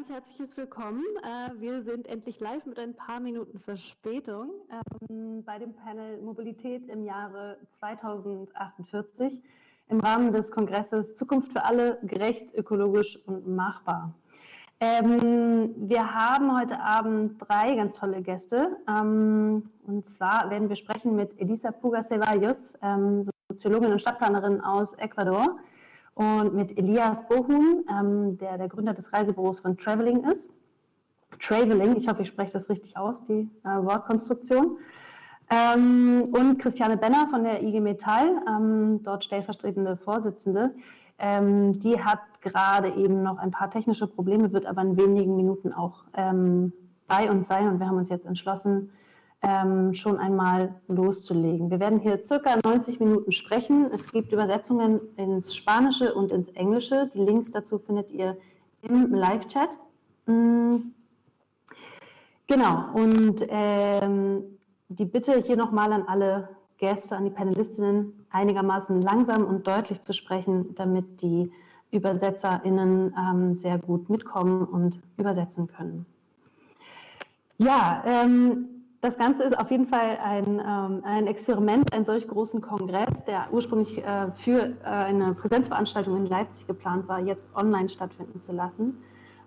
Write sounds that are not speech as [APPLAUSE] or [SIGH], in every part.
ganz herzliches Willkommen. Äh, wir sind endlich live mit ein paar Minuten Verspätung ähm, bei dem Panel Mobilität im Jahre 2048 im Rahmen des Kongresses Zukunft für alle, gerecht, ökologisch und machbar. Ähm, wir haben heute Abend drei ganz tolle Gäste. Ähm, und zwar werden wir sprechen mit Elisa Puga Ceballos, Soziologin und Stadtplanerin aus Ecuador und mit Elias Bohum, ähm, der der Gründer des Reisebüros von Traveling ist. Traveling, ich hoffe, ich spreche das richtig aus, die äh, Wortkonstruktion. Ähm, und Christiane Benner von der IG Metall, ähm, dort stellvertretende Vorsitzende. Ähm, die hat gerade eben noch ein paar technische Probleme, wird aber in wenigen Minuten auch ähm, bei uns sein. Und wir haben uns jetzt entschlossen, ähm, schon einmal loszulegen. Wir werden hier circa 90 Minuten sprechen. Es gibt Übersetzungen ins Spanische und ins Englische. Die Links dazu findet ihr im Live-Chat. Mhm. Genau, und ähm, die Bitte hier nochmal an alle Gäste, an die Panelistinnen, einigermaßen langsam und deutlich zu sprechen, damit die ÜbersetzerInnen ähm, sehr gut mitkommen und übersetzen können. Ja, ähm, das Ganze ist auf jeden Fall ein, ähm, ein Experiment, einen solch großen Kongress, der ursprünglich äh, für äh, eine Präsenzveranstaltung in Leipzig geplant war, jetzt online stattfinden zu lassen.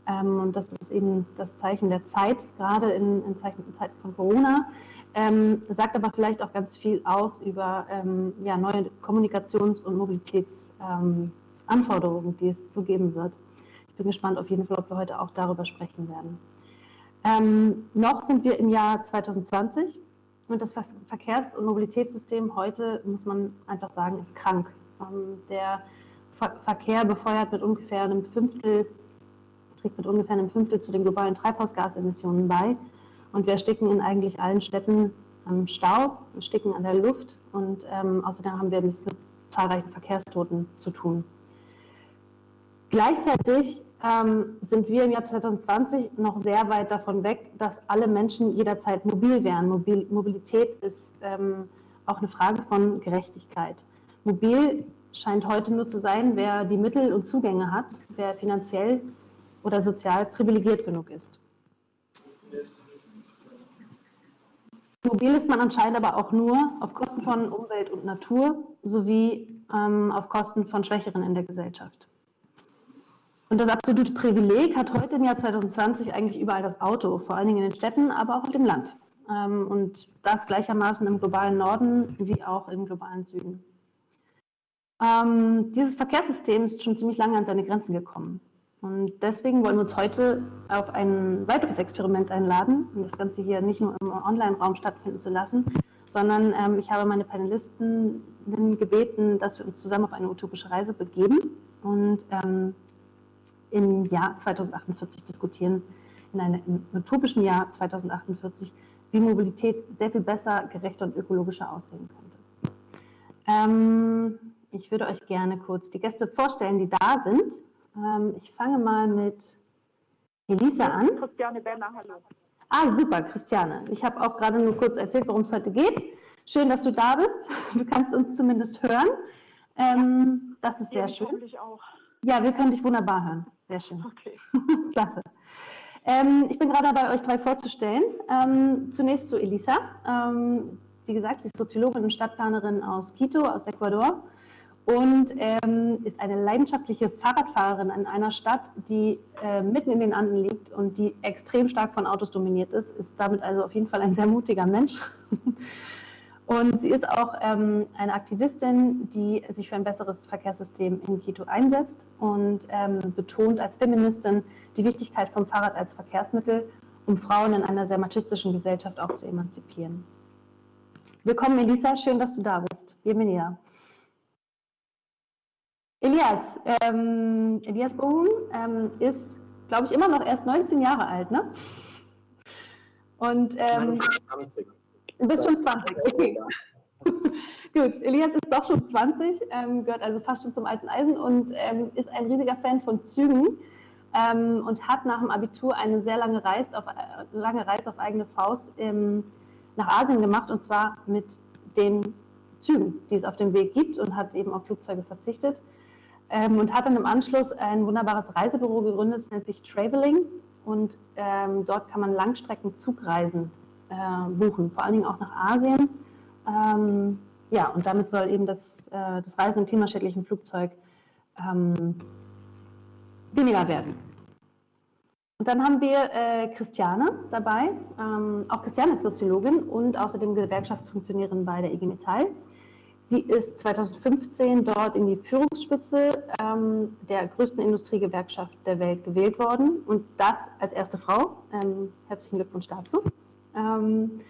Ähm, und das ist eben das Zeichen der Zeit, gerade in, in Zeiten, in Zeiten von Corona. Ähm, sagt aber vielleicht auch ganz viel aus über ähm, ja, neue Kommunikations- und Mobilitätsanforderungen, ähm, die es zu geben wird. Ich bin gespannt auf jeden Fall, ob wir heute auch darüber sprechen werden. Ähm, noch sind wir im Jahr 2020 und das Verkehrs- und Mobilitätssystem heute, muss man einfach sagen, ist krank. Ähm, der Ver Verkehr befeuert mit ungefähr einem Fünftel, trägt mit ungefähr einem Fünftel zu den globalen Treibhausgasemissionen bei. Und wir ersticken in eigentlich allen Städten am Stau, ersticken an der Luft und ähm, außerdem haben wir mit zahlreichen Verkehrstoten zu tun. Gleichzeitig ähm, sind wir im Jahr 2020 noch sehr weit davon weg, dass alle Menschen jederzeit mobil wären. Mobil Mobilität ist ähm, auch eine Frage von Gerechtigkeit. Mobil scheint heute nur zu sein, wer die Mittel und Zugänge hat, wer finanziell oder sozial privilegiert genug ist. Mobil ist man anscheinend aber auch nur auf Kosten von Umwelt und Natur sowie ähm, auf Kosten von Schwächeren in der Gesellschaft. Und das absolute Privileg hat heute im Jahr 2020 eigentlich überall das Auto, vor allen Dingen in den Städten, aber auch auf dem Land. Ähm, und das gleichermaßen im globalen Norden wie auch im globalen Süden. Ähm, dieses Verkehrssystem ist schon ziemlich lange an seine Grenzen gekommen. Und deswegen wollen wir uns heute auf ein weiteres Experiment einladen, um das Ganze hier nicht nur im Online-Raum stattfinden zu lassen, sondern ähm, ich habe meine Panelisten gebeten, dass wir uns zusammen auf eine utopische Reise begeben und im Jahr 2048 diskutieren, in einem utopischen Jahr 2048, wie Mobilität sehr viel besser, gerechter und ökologischer aussehen könnte. Ähm, ich würde euch gerne kurz die Gäste vorstellen, die da sind. Ähm, ich fange mal mit Elisa an. Christiane Berner, hallo. Ah, super, Christiane. Ich habe auch gerade nur kurz erzählt, worum es heute geht. Schön, dass du da bist. Du kannst uns zumindest hören. Ähm, das ist sehr schön. Ja, wir können dich wunderbar hören. Sehr schön. Okay. [LAUGHS] Klasse. Ähm, ich bin gerade dabei, euch drei vorzustellen. Ähm, zunächst zu Elisa. Ähm, wie gesagt, sie ist Soziologin und Stadtplanerin aus Quito, aus Ecuador und ähm, ist eine leidenschaftliche Fahrradfahrerin in einer Stadt, die äh, mitten in den Anden liegt und die extrem stark von Autos dominiert ist, ist damit also auf jeden Fall ein sehr mutiger Mensch. [LAUGHS] Und sie ist auch ähm, eine Aktivistin, die sich für ein besseres Verkehrssystem in Quito einsetzt und ähm, betont als Feministin die Wichtigkeit vom Fahrrad als Verkehrsmittel, um Frauen in einer sehr machistischen Gesellschaft auch zu emanzipieren. Willkommen, Elisa, schön, dass du da bist. Bienvenida. Elias, ähm, Elias Bohum ähm, ist, glaube ich, immer noch erst 19 Jahre alt, ne? Und ähm, 20. Du bist schon 20, okay. [LAUGHS] Gut, Elias ist doch schon 20, ähm, gehört also fast schon zum alten Eisen und ähm, ist ein riesiger Fan von Zügen ähm, und hat nach dem Abitur eine sehr lange Reise auf, äh, lange Reise auf eigene Faust ähm, nach Asien gemacht und zwar mit den Zügen, die es auf dem Weg gibt und hat eben auf Flugzeuge verzichtet. ähm, und hat dann im Anschluss ein wunderbares Reisebüro gegründet, das nennt sich Traveling und ähm, dort kann man Langstreckenzugreisen äh, buchen, vor allen Dingen auch nach Asien. Ähm, ja, und damit soll eben das, äh, das Reisen im klimaschädlichen Flugzeug ähm, weniger werden. Und dann haben wir äh, Christiane dabei. Ähm, auch Christiane ist Soziologin und außerdem Gewerkschaftsfunktionärin bei der IG Metall. Sie ist 2015 dort in die Führungsspitze ähm, der größten Industriegewerkschaft der Welt gewählt worden und das als erste Frau. Ähm, herzlichen Glückwunsch dazu. Ähm,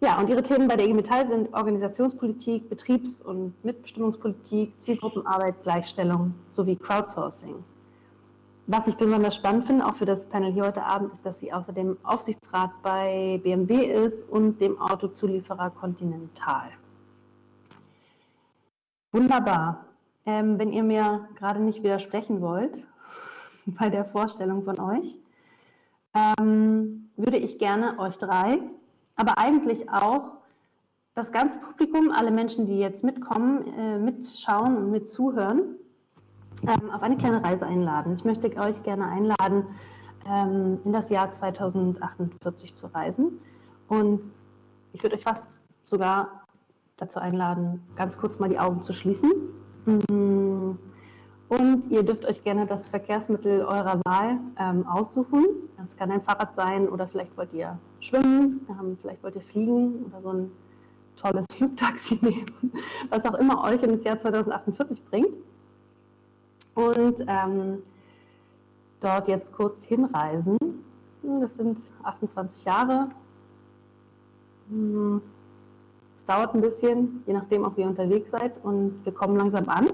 ja, und ihre Themen bei der IG Metall sind Organisationspolitik, Betriebs- und Mitbestimmungspolitik, Zielgruppenarbeit, Gleichstellung sowie Crowdsourcing. Was ich besonders spannend finde, auch für das Panel hier heute Abend, ist, dass sie außerdem Aufsichtsrat bei BMW ist und dem Autozulieferer Continental. Wunderbar. Ähm, wenn ihr mir gerade nicht widersprechen wollt [LAUGHS] bei der Vorstellung von euch, ähm, würde ich gerne euch drei, aber eigentlich auch das ganze Publikum, alle Menschen, die jetzt mitkommen, äh, mitschauen und mitzuhören, ähm, auf eine kleine Reise einladen. Ich möchte euch gerne einladen, ähm, in das Jahr 2048 zu reisen. Und ich würde euch fast sogar dazu einladen, ganz kurz mal die Augen zu schließen. Mm. Und ihr dürft euch gerne das Verkehrsmittel eurer Wahl ähm, aussuchen. Das kann ein Fahrrad sein oder vielleicht wollt ihr schwimmen, ähm, vielleicht wollt ihr fliegen oder so ein tolles [LAUGHS] Flugtaxi nehmen, was auch immer euch ins Jahr 2048 bringt und ähm, dort jetzt kurz hinreisen. Hm, das sind 28 Jahre. Hm, es dauert ein bisschen, je nachdem, ob ihr unterwegs seid und wir kommen langsam an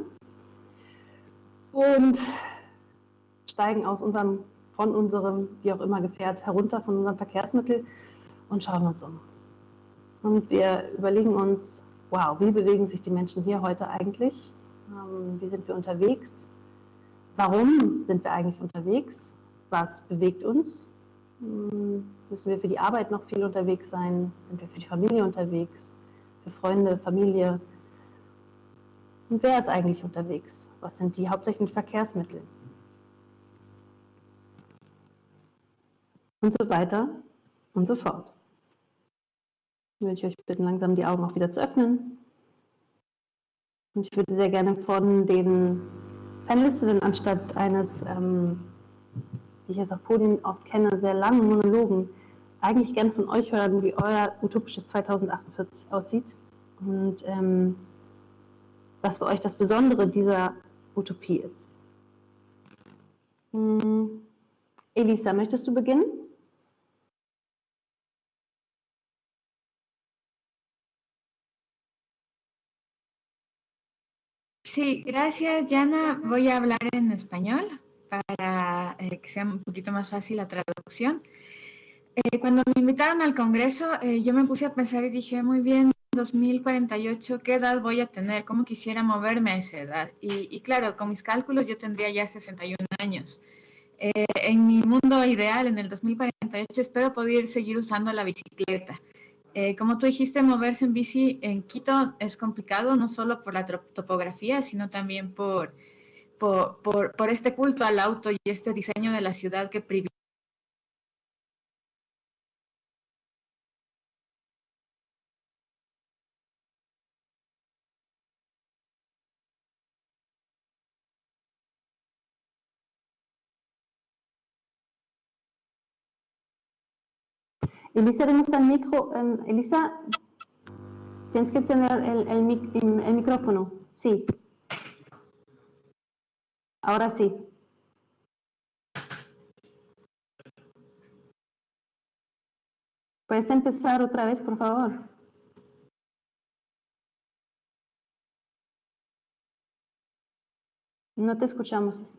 und steigen aus unserem, von unserem, wie auch immer, Gefährt herunter, von unserem Verkehrsmittel und schauen uns um. Und wir überlegen uns, wow, wie bewegen sich die Menschen hier heute eigentlich? Ähm, wie sind wir unterwegs? Warum sind wir eigentlich unterwegs? Was bewegt uns? Hm, müssen wir für die Arbeit noch viel unterwegs sein? Sind wir für die Familie unterwegs? Für Freunde, Familie? Und wer ist eigentlich unterwegs? Was sind die hauptsächlichen Verkehrsmittel? Und so weiter und so fort. Würde ich euch bitten, langsam die Augen auch wieder zu öffnen. Und ich würde sehr gerne von den Panelistinnen anstatt eines, ähm, wie ich es auf Podien oft kenne, sehr langen Monologen, eigentlich gern von euch hören, wie euer utopisches 2048 aussieht und ähm, was für euch das Besondere dieser Utopie ist. Hm. Elisa, möchtest du beginnen? Sí, gracias, Jana. Voy a hablar en español para eh, que sea un poquito más fácil la traducción. Eh, cuando me invitaron al Congreso, eh, yo me puse a pensar y dije, muy bien, 2048, ¿qué edad voy a tener? ¿Cómo quisiera moverme a esa edad? Y, y claro, con mis cálculos yo tendría ya 61 años. en mi mundo ideal, en el 2048, espero poder seguir usando la bicicleta. Eh, como tú dijiste, moverse en bici en Quito es complicado, no solo por la topografía, sino también por, por, por, por este culto al auto y este diseño de la ciudad que privilegia Elisa, ¿dónde está el micro? Elisa, tienes que encender el, el, el micrófono. Sí. Ahora sí. ¿Puedes empezar otra vez, por favor? No te escuchamos.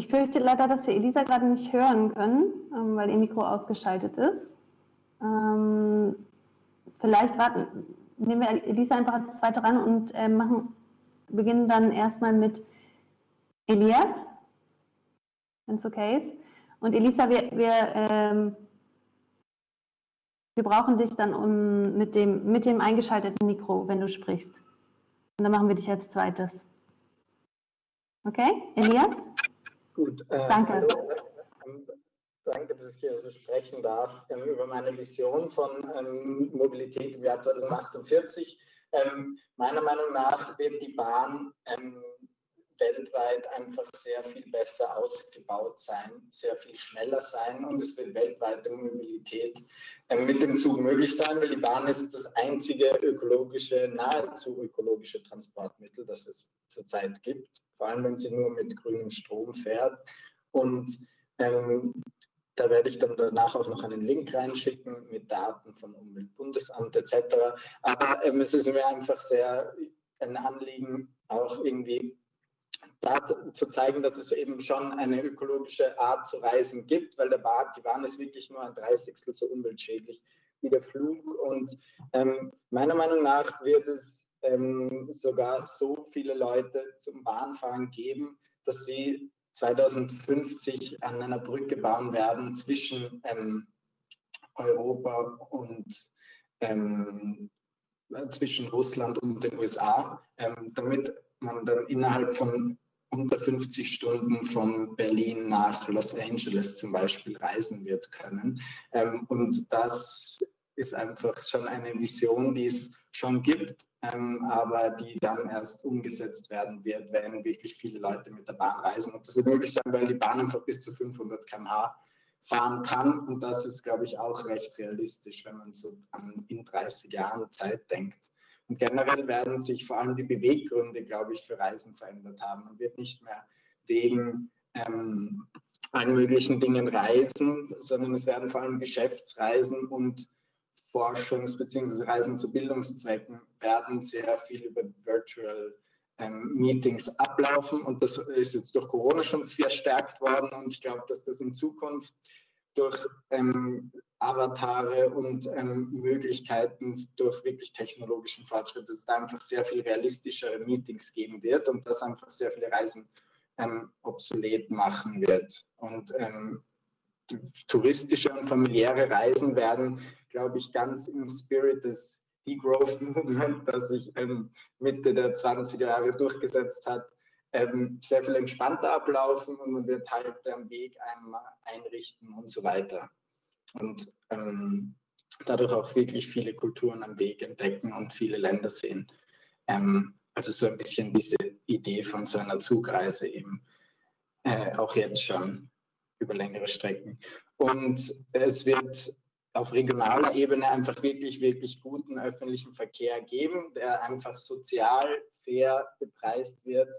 Ich fürchte leider, dass wir Elisa gerade nicht hören können, ähm, weil ihr Mikro ausgeschaltet ist. Ähm, vielleicht warten, nehmen wir Elisa einfach als zweite ran und äh, machen beginnen dann erstmal mit Elias, wenn es okay ist. Und Elisa, wir, wir, ähm, wir brauchen dich dann um, mit, dem, mit dem eingeschalteten Mikro, wenn du sprichst. Und dann machen wir dich als zweites. Okay, Elias? Gut. Äh, Danke. Hallo. Ähm, danke, dass ich hier so sprechen darf ähm, über meine Vision von ähm, Mobilität im Jahr 2048. Ähm, meiner Meinung nach wird die Bahn ähm, weltweit einfach sehr viel besser ausgebaut sein, sehr viel schneller sein und es wird weltweite Mobilität ähm, mit dem Zug möglich sein, weil die Bahn ist das einzige ökologische, nahezu ökologische Transportmittel, das es zurzeit gibt, vor allem wenn sie nur mit grünem Strom fährt. Und ähm, da werde ich dann danach auch noch einen Link reinschicken mit Daten vom Umweltbundesamt etc. Aber ähm, es ist mir einfach sehr ein Anliegen, auch irgendwie da zu zeigen, dass es eben schon eine ökologische Art zu reisen gibt, weil der Bahn, die Bahn ist wirklich nur ein Dreißigstel so umweltschädlich wie der Flug. Und ähm, meiner Meinung nach wird es ähm, sogar so viele Leute zum Bahnfahren geben, dass sie 2050 an einer Brücke bauen werden zwischen ähm, Europa und ähm, zwischen Russland und den USA, ähm, damit man dann innerhalb von unter 50 Stunden von Berlin nach Los Angeles zum Beispiel reisen wird können. Ähm, und das ist einfach schon eine Vision, die es schon gibt, ähm, aber die dann erst umgesetzt werden wird, wenn wirklich viele Leute mit der Bahn reisen. Und das wird möglich sein, weil die Bahn einfach bis zu 500 km/h fahren kann. Und das ist, glaube ich, auch recht realistisch, wenn man so an in 30 Jahren Zeit denkt. Und generell werden sich vor allem die Beweggründe, glaube ich, für Reisen verändert haben. Man wird nicht mehr wegen ähm, allen möglichen Dingen reisen, sondern es werden vor allem Geschäftsreisen und Forschungs- bzw. Reisen zu Bildungszwecken werden sehr viel über Virtual ähm, Meetings ablaufen. Und das ist jetzt durch Corona schon verstärkt worden. Und ich glaube, dass das in Zukunft durch ähm, Avatare und ähm, Möglichkeiten durch wirklich technologischen Fortschritt, dass es da einfach sehr viel realistischere Meetings geben wird und das einfach sehr viele Reisen ähm, obsolet machen wird. Und ähm, touristische und familiäre Reisen werden, glaube ich, ganz im Spirit des Degrowth Movement, das sich ähm, Mitte der 20er Jahre durchgesetzt hat, ähm, sehr viel entspannter ablaufen und man wird halt am Weg einmal einrichten und so weiter. Und ähm, dadurch auch wirklich viele Kulturen am Weg entdecken und viele Länder sehen. Ähm, also so ein bisschen diese Idee von so einer Zugreise eben äh, auch jetzt schon über längere Strecken. Und es wird auf regionaler Ebene einfach wirklich, wirklich guten öffentlichen Verkehr geben, der einfach sozial fair bepreist wird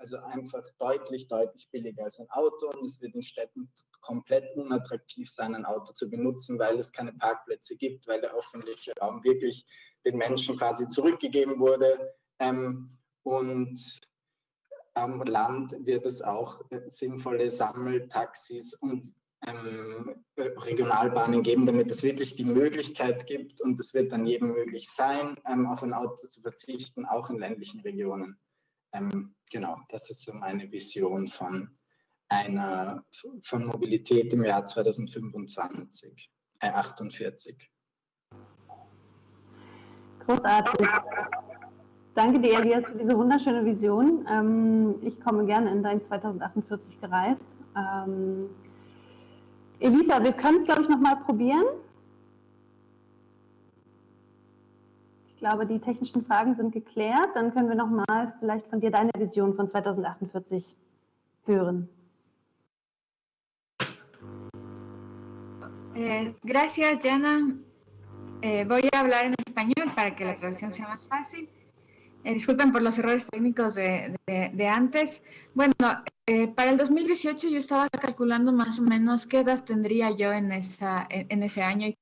also einfach deutlich, deutlich billiger als ein Auto und es wird in Städten komplett unattraktiv sein, ein Auto zu benutzen, weil es keine Parkplätze gibt, weil der öffentliche Raum wirklich den Menschen quasi zurückgegeben wurde. Ähm, und am Land wird es auch sinnvolle Sammeltaxis und ähm, Regionalbahnen geben, damit es wirklich die Möglichkeit gibt und es wird dann jedem möglich sein, ähm, auf ein Auto zu verzichten, auch in ländlichen Regionen. Ähm, genau, das ist so meine Vision von einer von Mobilität im Jahr 2025, äh 48. Großartig. Danke dir, Elias, für diese wunderschöne Vision. Ähm, ich komme gerne in dein 2048 gereist. Ähm, Elisa, wir können es, glaube ich, nochmal probieren. Glaube, die technischen Fragen sind geklärt. Dann können wir nochmal vielleicht von dir deine Vision von 2048 hören. Eh, gracias, Jana. Eh, voy a hablar en español para que la traducción sea más fácil. Eh, disculpen por los errores técnicos de, de, de antes. Bueno, eh, para el 2018 yo estaba calculando más o menos qué edad tendría yo en, esa, en, en ese año y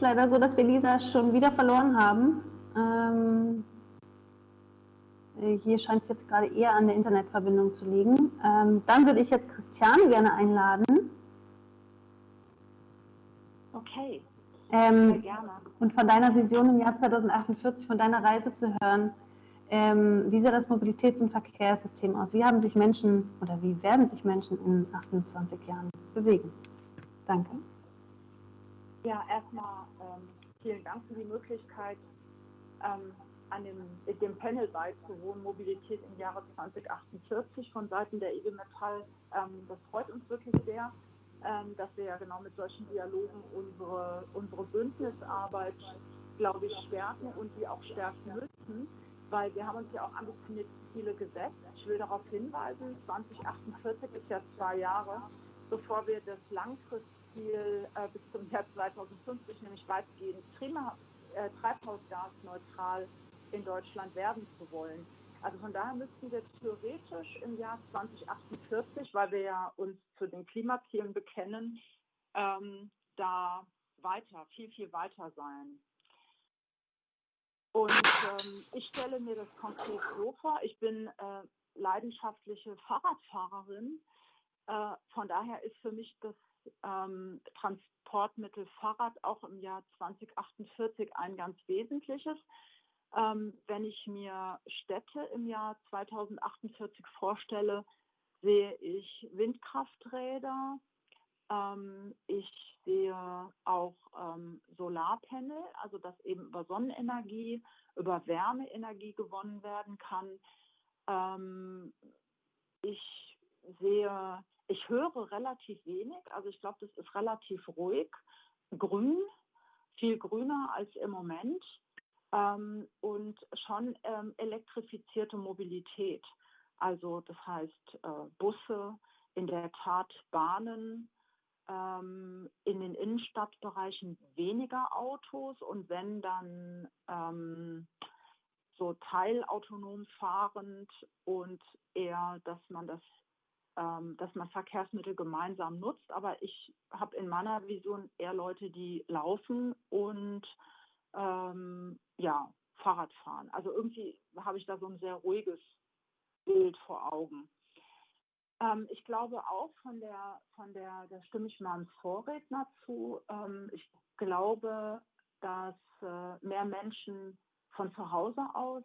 es leider so, dass wir Lisa schon wieder verloren haben. Ähm, hier scheint es jetzt gerade eher an der Internetverbindung zu liegen. Ähm, dann würde ich jetzt Christiane gerne einladen. Okay. Ähm, gerne. Und von deiner Vision im Jahr 2048, von deiner Reise zu hören, ähm, wie sieht das Mobilitäts- und Verkehrssystem aus? Wie haben sich Menschen oder wie werden sich Menschen in 28 Jahren bewegen? Danke. Ja, erstmal ähm, vielen Dank für die Möglichkeit, ähm, an dem, dem Panel beizuwohnen, Mobilität im Jahre 2048 von Seiten der IG Metall. Ähm, das freut uns wirklich sehr, ähm, dass wir ja genau mit solchen Dialogen unsere, unsere Bündnisarbeit, glaube ich, stärken und die auch stärken müssen, weil wir haben uns ja auch ambitionierte Ziele gesetzt. Ich will darauf hinweisen, 2048 ist ja zwei Jahre, bevor wir das Langfristziel äh, bis zum Jahr 2050, nämlich weitgehend äh, treibhausgasneutral in Deutschland werden zu wollen. Also von daher müssten wir theoretisch im Jahr 2048, weil wir ja uns zu den Klimazielen bekennen, ähm, da weiter, viel, viel weiter sein. Und ähm, ich stelle mir das konkret so vor, ich bin äh, leidenschaftliche Fahrradfahrerin. Äh, von daher ist für mich das ähm, Transportmittel Fahrrad auch im Jahr 2048 ein ganz wesentliches. Ähm, wenn ich mir Städte im Jahr 2048 vorstelle, sehe ich Windkrafträder, ähm, ich sehe auch ähm, Solarpanel, also dass eben über Sonnenenergie, über Wärmeenergie gewonnen werden kann. Ähm, ich sehe, ich höre relativ wenig, also ich glaube, das ist relativ ruhig, grün, viel grüner als im Moment. Ähm, und schon ähm, elektrifizierte Mobilität. Also das heißt äh, Busse, in der Tat Bahnen, ähm, in den Innenstadtbereichen weniger Autos. Und wenn dann ähm, so teilautonom fahrend und eher, dass man das dass man Verkehrsmittel gemeinsam nutzt. Aber ich habe in meiner Vision eher Leute, die laufen und ähm, ja, Fahrrad fahren. Also irgendwie habe ich da so ein sehr ruhiges Bild vor Augen. Ähm, ich glaube auch von der, von der, da stimme ich meinem Vorredner zu, ähm, ich glaube, dass äh, mehr Menschen von zu Hause aus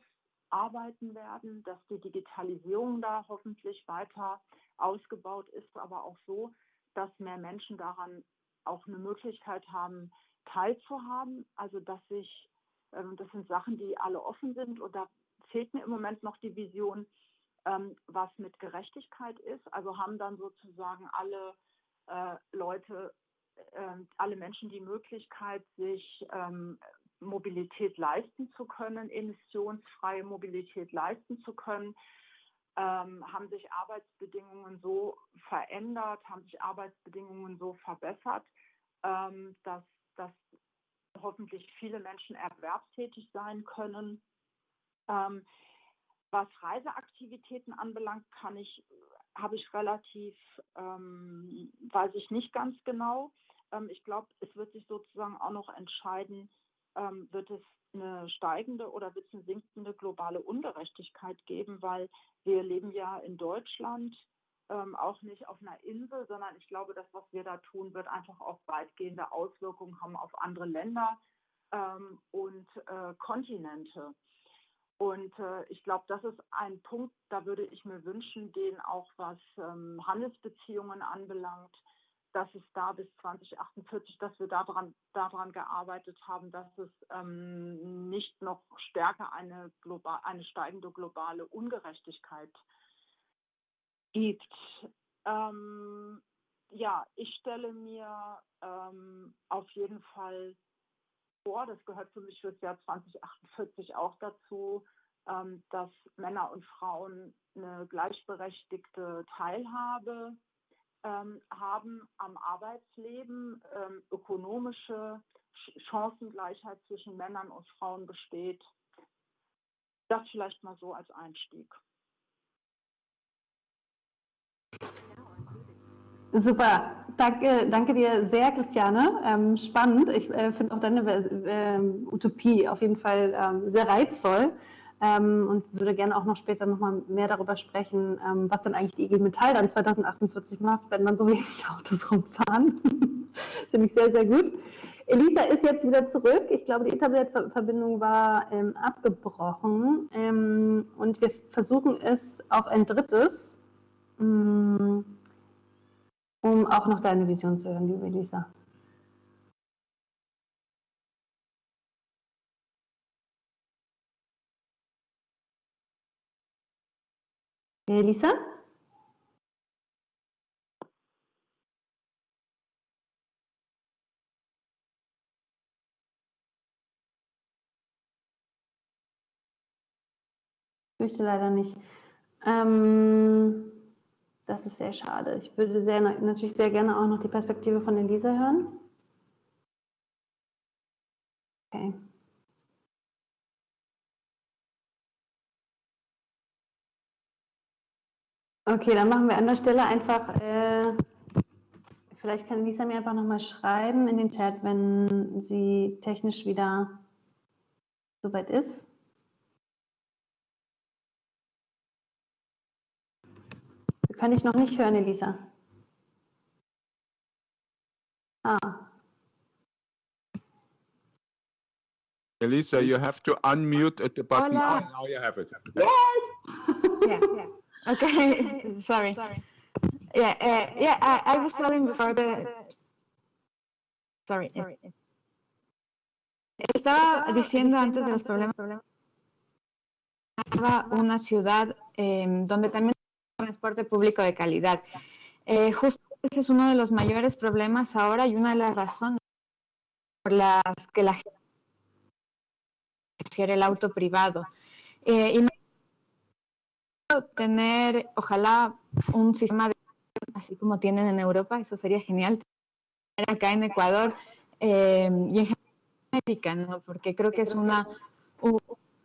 arbeiten werden, dass die Digitalisierung da hoffentlich weiter ausgebaut ist, aber auch so, dass mehr Menschen daran auch eine Möglichkeit haben, teilzuhaben. Also dass sich, ähm, das sind Sachen, die alle offen sind und da fehlt mir im Moment noch die Vision, ähm, was mit Gerechtigkeit ist. Also haben dann sozusagen alle äh, Leute, äh, alle Menschen die Möglichkeit, sich ähm, Mobilität leisten zu können, emissionsfreie Mobilität leisten zu können. Ähm, haben sich Arbeitsbedingungen so verändert, haben sich Arbeitsbedingungen so verbessert, ähm, dass dass hoffentlich viele Menschen erwerbstätig sein können. Ähm, was Reiseaktivitäten anbelangt, kann ich, habe ich relativ, ähm, weiß ich nicht ganz genau. Ähm, ich glaube, es wird sich sozusagen auch noch entscheiden, ähm, wird es eine steigende oder wird sinkende globale Ungerechtigkeit geben, weil wir leben ja in Deutschland ähm, auch nicht auf einer Insel, sondern ich glaube, das, was wir da tun, wird einfach auch weitgehende Auswirkungen haben auf andere Länder ähm, und äh, Kontinente. Und äh, ich glaube, das ist ein Punkt, da würde ich mir wünschen, den auch was ähm, Handelsbeziehungen anbelangt, dass es da bis 2048, dass wir daran, daran gearbeitet haben, dass es ähm, nicht noch stärker eine, global, eine steigende globale Ungerechtigkeit gibt. Ähm, ja, ich stelle mir ähm, auf jeden Fall vor, das gehört für mich für das Jahr 2048 auch dazu, ähm, dass Männer und Frauen eine gleichberechtigte Teilhabe haben am Arbeitsleben, ähm, ökonomische Chancengleichheit zwischen Männern und Frauen besteht. Das vielleicht mal so als Einstieg. Super, danke, danke dir sehr, Christiane. Ähm, spannend. Ich äh, finde auch deine äh, Utopie auf jeden Fall ähm, sehr reizvoll ähm, und würde gerne auch noch später noch mal mehr darüber sprechen, ähm, was dann eigentlich die IG Metall dann 2048 macht, wenn man so [LAUGHS] wenig Autos rumfahren. [LAUGHS] finde ich sehr, sehr gut. Elisa ist jetzt wieder zurück. Ich glaube, die Internetverbindung war ähm, abgebrochen ähm, und wir versuchen es auf ein drittes. Ähm, um auch noch deine Vision zu hören, liebe Elisa. Elisa? Ich möchte leider nicht. Ähm das ist sehr schade. Ich würde sehr, natürlich sehr gerne auch noch die Perspektive von Elisa hören. Okay. Okay, dann machen wir an der Stelle einfach, äh, vielleicht kann Lisa mir einfach nochmal schreiben in den Chat, wenn sie technisch wieder soweit ist. Kann ich noch nicht hören, Elisa. Ah. Elisa, you have to unmute at the button. Hola. Oh, now you have it. Yes. yeah, yeah. Okay. [LAUGHS] Sorry. Sorry. Yeah, uh, yeah. I, I was telling before the. Sorry. Sorry. Estaba diciendo antes de los problemas. Una ciudad eh, donde también transporte público de calidad. Eh, justo ese es uno de los mayores problemas ahora y una de las razones por las que la gente prefiere el auto privado. Eh, y tener, ojalá, un sistema de, así como tienen en Europa, eso sería genial. Acá en Ecuador eh, y en América, ¿no? porque creo que es una, un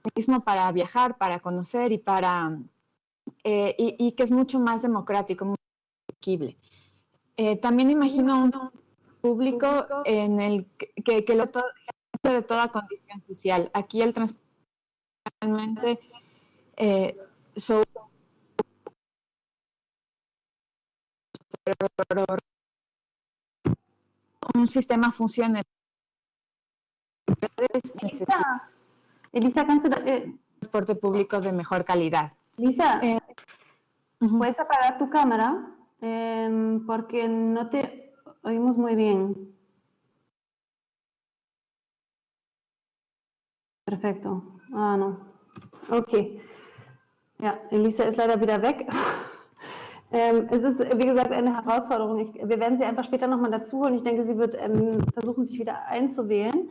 mecanismo para viajar, para conocer y para eh, y, y, que es mucho más democrático, muy asequible. Eh, también imagino un público en el que, que lo de toda condición social. Aquí el transporte realmente eh, un sistema funcione. Elisa, Elisa eh, transporte público de mejor calidad. Lisa, eh, ¿puedes apagar tu cámara? Eh, porque no te oímos muy bien. Perfekto. Ah, no. Okay. Ja, Elisa ist leider wieder weg. Ähm, es ist, wie gesagt, eine Herausforderung. Ich, wir werden sie einfach später nochmal dazu holen. Ich denke, sie wird ähm, versuchen, sich wieder einzuwählen.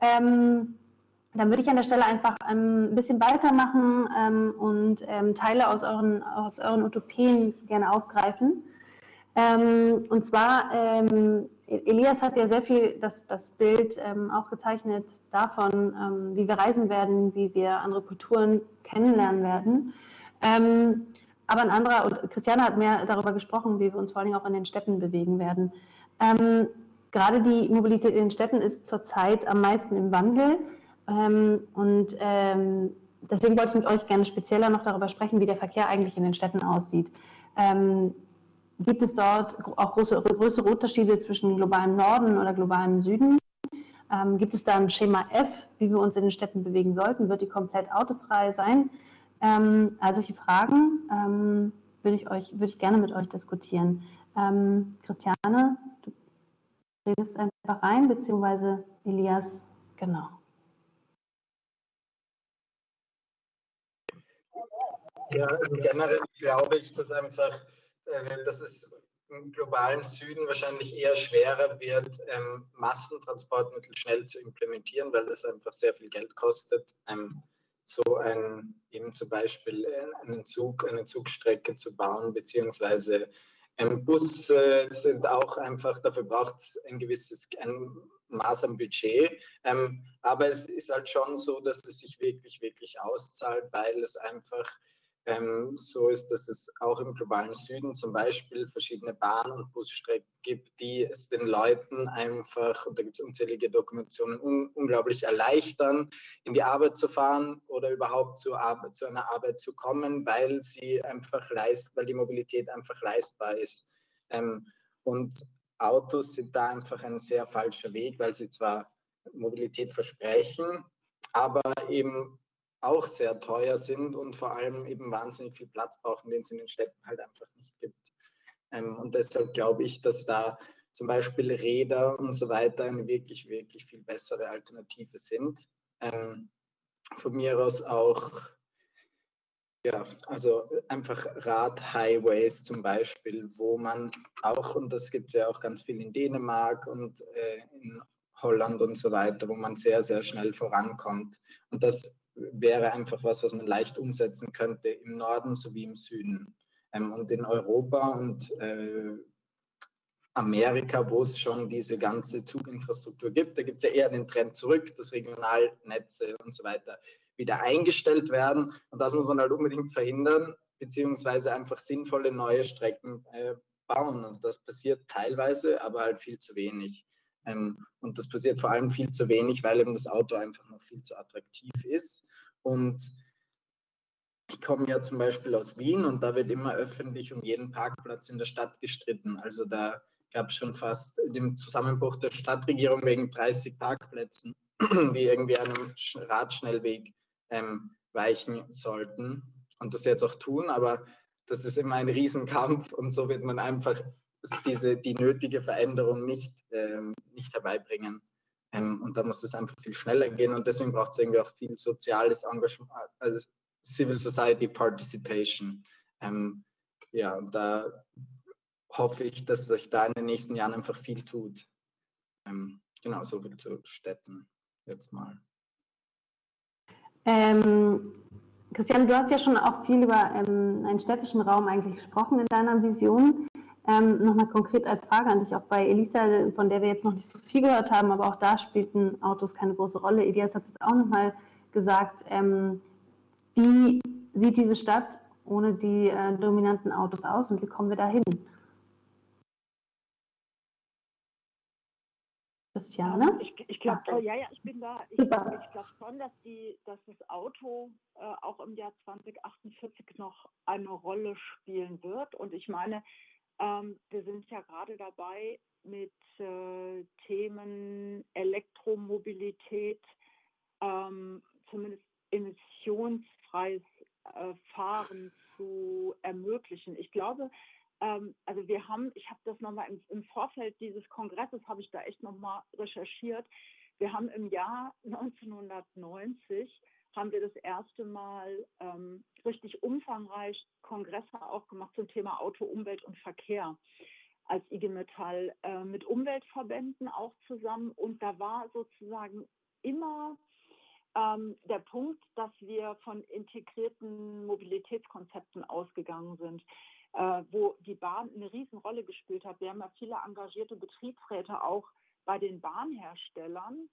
Ähm, dann würde ich an der Stelle einfach ähm, ein bisschen weitermachen ähm, und ähm, Teile aus euren, aus euren Utopien gerne aufgreifen. Und zwar, Elias hat ja sehr viel das, das Bild auch gezeichnet davon, wie wir reisen werden, wie wir andere Kulturen kennenlernen werden. Aber ein anderer, und Christiane hat mehr darüber gesprochen, wie wir uns vor allem auch in den Städten bewegen werden. gerade die Mobilität in den Städten ist zurzeit am meisten im Wandel. Ähm, und ähm, deswegen wollte ich mit euch gerne spezieller noch darüber sprechen, wie der Verkehr eigentlich in den Städten aussieht. Ähm, gibt es dort auch große, größere Unterschiede zwischen globalem Norden oder globalem Süden? Ähm, gibt es da ein Schema F, wie wir uns in den Städten bewegen sollten? Wird die komplett autofrei sein? Ähm, all solche Fragen ähm, würde ich, euch, würde ich gerne mit euch diskutieren. Ähm, Christiane, du redest einfach rein, beziehungsweise Elias, genau. Ja, also generell glaube ich, dass einfach, äh, dass es im globalen Süden wahrscheinlich eher schwerer wird, ähm, Massentransportmittel schnell zu implementieren, weil es einfach sehr viel Geld kostet, ähm, so ein, eben zum Beispiel äh, einen Zug, eine Zugstrecke zu bauen, beziehungsweise ähm, Busse sind auch einfach, dafür braucht es ein gewisses ein Maß am Budget. Ähm, aber es ist halt schon so, dass es sich wirklich, wirklich auszahlt, weil es einfach ähm, so ist, dass es auch im globalen Süden zum Beispiel verschiedene Bahn- und Busstrecken gibt, die es den Leuten einfach, und da gibt es unzählige Dokumentationen, un unglaublich erleichtern, in die Arbeit zu fahren oder überhaupt zu, zu einer Arbeit zu kommen, weil sie einfach leist, weil die Mobilität einfach leistbar ist. Ähm, und Autos sind da einfach ein sehr falscher Weg, weil sie zwar Mobilität versprechen, aber eben auch sehr teuer sind und vor allem eben wahnsinnig viel Platz brauchen, den es in den Städten halt einfach nicht gibt. Ähm, und deshalb glaube ich, dass da zum Beispiel Räder und so weiter eine wirklich, wirklich viel bessere Alternative sind. Ähm, von mir aus auch, ja, also einfach Radhighways zum Beispiel, wo man auch, und das gibt es ja auch ganz viel in Dänemark und äh, in Holland und so weiter, wo man sehr, sehr schnell vorankommt. Und das wäre einfach was, was man leicht umsetzen könnte im Norden sowie im Süden. Ähm, und in Europa und äh, Amerika, wo es schon diese ganze Zuginfrastruktur gibt, da gibt es ja eher den Trend zurück, dass Regionalnetze und so weiter wieder eingestellt werden. Und das muss man halt unbedingt verhindern, beziehungsweise einfach sinnvolle neue Strecken äh, bauen. Und das passiert teilweise, aber halt viel zu wenig. Ähm, und das passiert vor allem viel zu wenig, weil eben das Auto einfach noch viel zu attraktiv ist. Und ich komme ja zum Beispiel aus Wien und da wird immer öffentlich um jeden Parkplatz in der Stadt gestritten. Also da gab es schon fast den Zusammenbruch der Stadtregierung wegen 30 Parkplätzen, [CLEARS THROAT] die irgendwie einem Radschnellweg ähm, weichen sollten und das jetzt auch tun. Aber das ist immer ein Riesenkampf und so wird man einfach diese, die nötige Veränderung nicht, ähm, nicht herbeibringen. Ähm, und da muss es einfach viel schneller gehen und deswegen braucht es irgendwie auch viel soziales Engagement, also Civil Society Participation. Ähm, ja, und da hoffe ich, dass sich da in den nächsten Jahren einfach viel tut. Ähm, genau, so viel zu Städten jetzt mal. Ähm, Christian, du hast ja schon auch viel über ähm, einen städtischen Raum eigentlich gesprochen in deiner Vision. Ähm, Nochmal konkret als Frage an dich, auch bei Elisa, von der wir jetzt noch nicht so viel gehört haben, aber auch da spielten Autos keine große Rolle. Elias hat es auch nochmal gesagt. Ähm, wie sieht diese Stadt ohne die äh, dominanten Autos aus und wie kommen wir da hin? Christiane? Ich, ich glaube, ja, ja, ich bin da. Ich, ich glaube schon, dass, die, dass das Auto äh, auch im Jahr 2048 noch eine Rolle spielen wird. Und ich meine, ähm, wir sind ja gerade dabei, mit äh, Themen Elektromobilität, ähm, zumindest emissionsfreies äh, Fahren zu ermöglichen. Ich glaube, ähm, also wir haben, ich habe das nochmal im, im Vorfeld dieses Kongresses, habe ich da echt nochmal recherchiert. Wir haben im Jahr [LAUGHS] 1990 haben wir das erste Mal ähm, richtig umfangreich Kongresse auch gemacht zum Thema Auto, Umwelt und Verkehr als IG Metall äh, mit Umweltverbänden auch zusammen. Und da war sozusagen immer ähm, der Punkt, dass wir von integrierten Mobilitätskonzepten ausgegangen sind, äh, wo die Bahn eine Riesenrolle gespielt hat. Wir haben ja viele engagierte Betriebsräte auch bei den Bahnherstellern.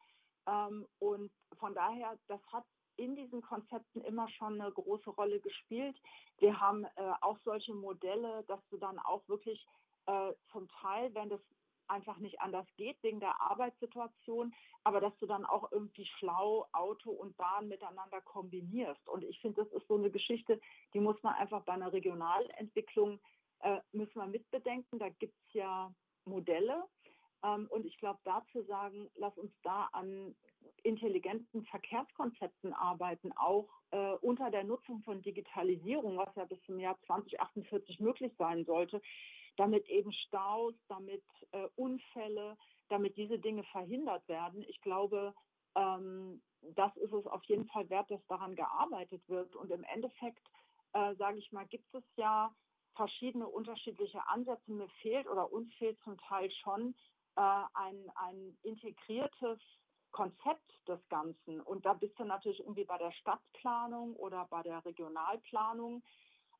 Ähm, und von daher, das hat in diesen Konzepten immer schon eine große Rolle gespielt. Wir haben äh, auch solche Modelle, dass du dann auch wirklich äh, zum Teil, wenn das einfach nicht anders geht wegen der Arbeitssituation, aber dass du dann auch irgendwie schlau Auto und Bahn miteinander kombinierst. Und ich finde, das ist so eine Geschichte, die muss man einfach bei einer Regionalentwicklung, äh, müssen wir mitbedenken. Da gibt es ja Modelle. Ähm, und ich glaube, da zu sagen, lass uns da an intelligenten Verkehrskonzepten arbeiten, auch äh, unter der Nutzung von Digitalisierung, was ja bis zum Jahr 2048 möglich sein sollte, damit eben Staus, damit äh, Unfälle, damit diese Dinge verhindert werden. Ich glaube, ähm, das ist es auf jeden Fall wert, dass daran gearbeitet wird. Und im Endeffekt, äh, sage ich mal, gibt es ja verschiedene unterschiedliche Ansätze. Mir fehlt oder uns fehlt zum Teil schon ein, ein integriertes Konzept des Ganzen. Und da bist du natürlich irgendwie bei der Stadtplanung oder bei der Regionalplanung.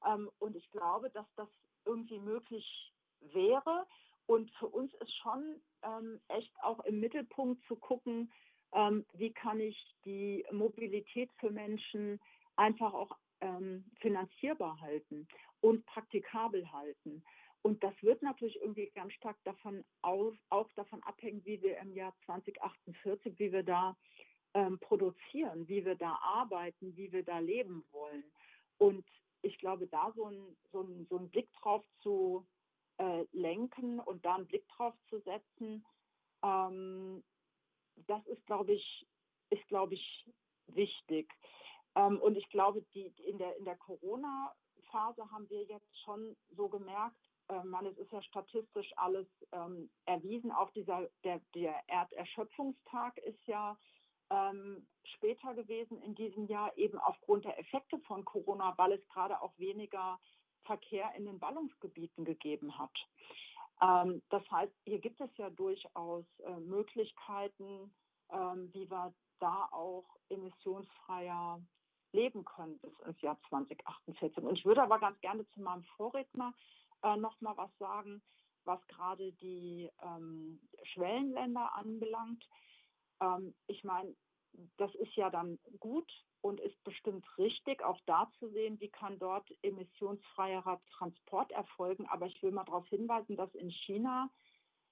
Ähm, und ich glaube, dass das irgendwie möglich wäre. Und für uns ist schon ähm, echt auch im Mittelpunkt zu gucken, ähm, wie kann ich die Mobilität für Menschen einfach auch finanzierbar halten und praktikabel halten. Und das wird natürlich irgendwie ganz stark davon auf, auch davon abhängen, wie wir im Jahr 2048, wie wir da ähm, produzieren, wie wir da arbeiten, wie wir da leben wollen. Und ich glaube, da so ein, so ein, so ein Blick drauf zu äh, lenken und da einen Blick drauf zu setzen, ähm, das ist, glaube ich, ist, glaube ich, wichtig. Ähm, und ich glaube, die, in der, in der Corona-Phase haben wir jetzt schon so gemerkt, äh, man, es ist ja statistisch alles ähm, erwiesen, auch dieser, der, der Erderschöpfungstag ist ja ähm, später gewesen in diesem Jahr, eben aufgrund der Effekte von Corona, weil es gerade auch weniger Verkehr in den Ballungsgebieten gegeben hat. Ähm, das heißt, hier gibt es ja durchaus äh, Möglichkeiten, ähm, wie wir da auch emissionsfreier leben können bis ins Jahr 2048. Und ich würde aber ganz gerne zu meinem Vorredner äh, noch mal was sagen, was gerade die ähm, Schwellenländer anbelangt. Ähm, ich meine, das ist ja dann gut und ist bestimmt richtig, auch da zu sehen, wie kann dort emissionsfreierer Transport erfolgen. Aber ich will mal darauf hinweisen, dass in China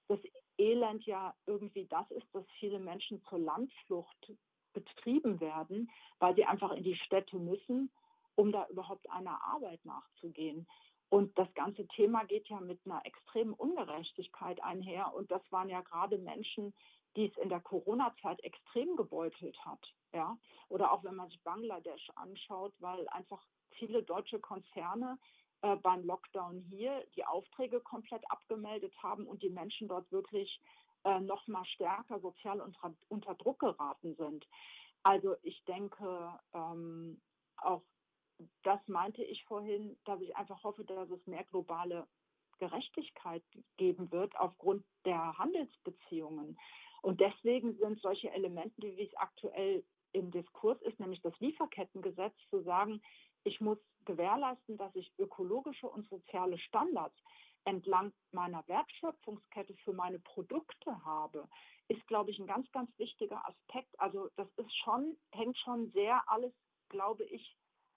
das Elend ja irgendwie das ist, dass viele Menschen zur Landflucht betrieben werden, weil sie einfach in die Städte müssen, um da überhaupt einer Arbeit nachzugehen. Und das ganze Thema geht ja mit einer extremen Ungerechtigkeit einher. Und das waren ja gerade Menschen, die es in der Corona-Zeit extrem gebeutelt hat. Ja? Oder auch wenn man sich Bangladesch anschaut, weil einfach viele deutsche Konzerne äh, beim Lockdown hier die Aufträge komplett abgemeldet haben und die Menschen dort wirklich äh, noch mal stärker sozial unter, unter Druck geraten sind. Also ich denke, ähm, auch das meinte ich vorhin, dass ich einfach hoffe, dass es mehr globale Gerechtigkeit geben wird aufgrund der Handelsbeziehungen. Und deswegen sind solche Elemente, wie es aktuell im Diskurs ist, nämlich das Lieferkettengesetz, zu sagen, ich muss gewährleisten, dass ich ökologische und soziale Standards entlang meiner Wertschöpfungskette für meine Produkte habe, ist, glaube ich, ein ganz, ganz wichtiger Aspekt. Also das ist schon, hängt schon sehr alles, glaube ich,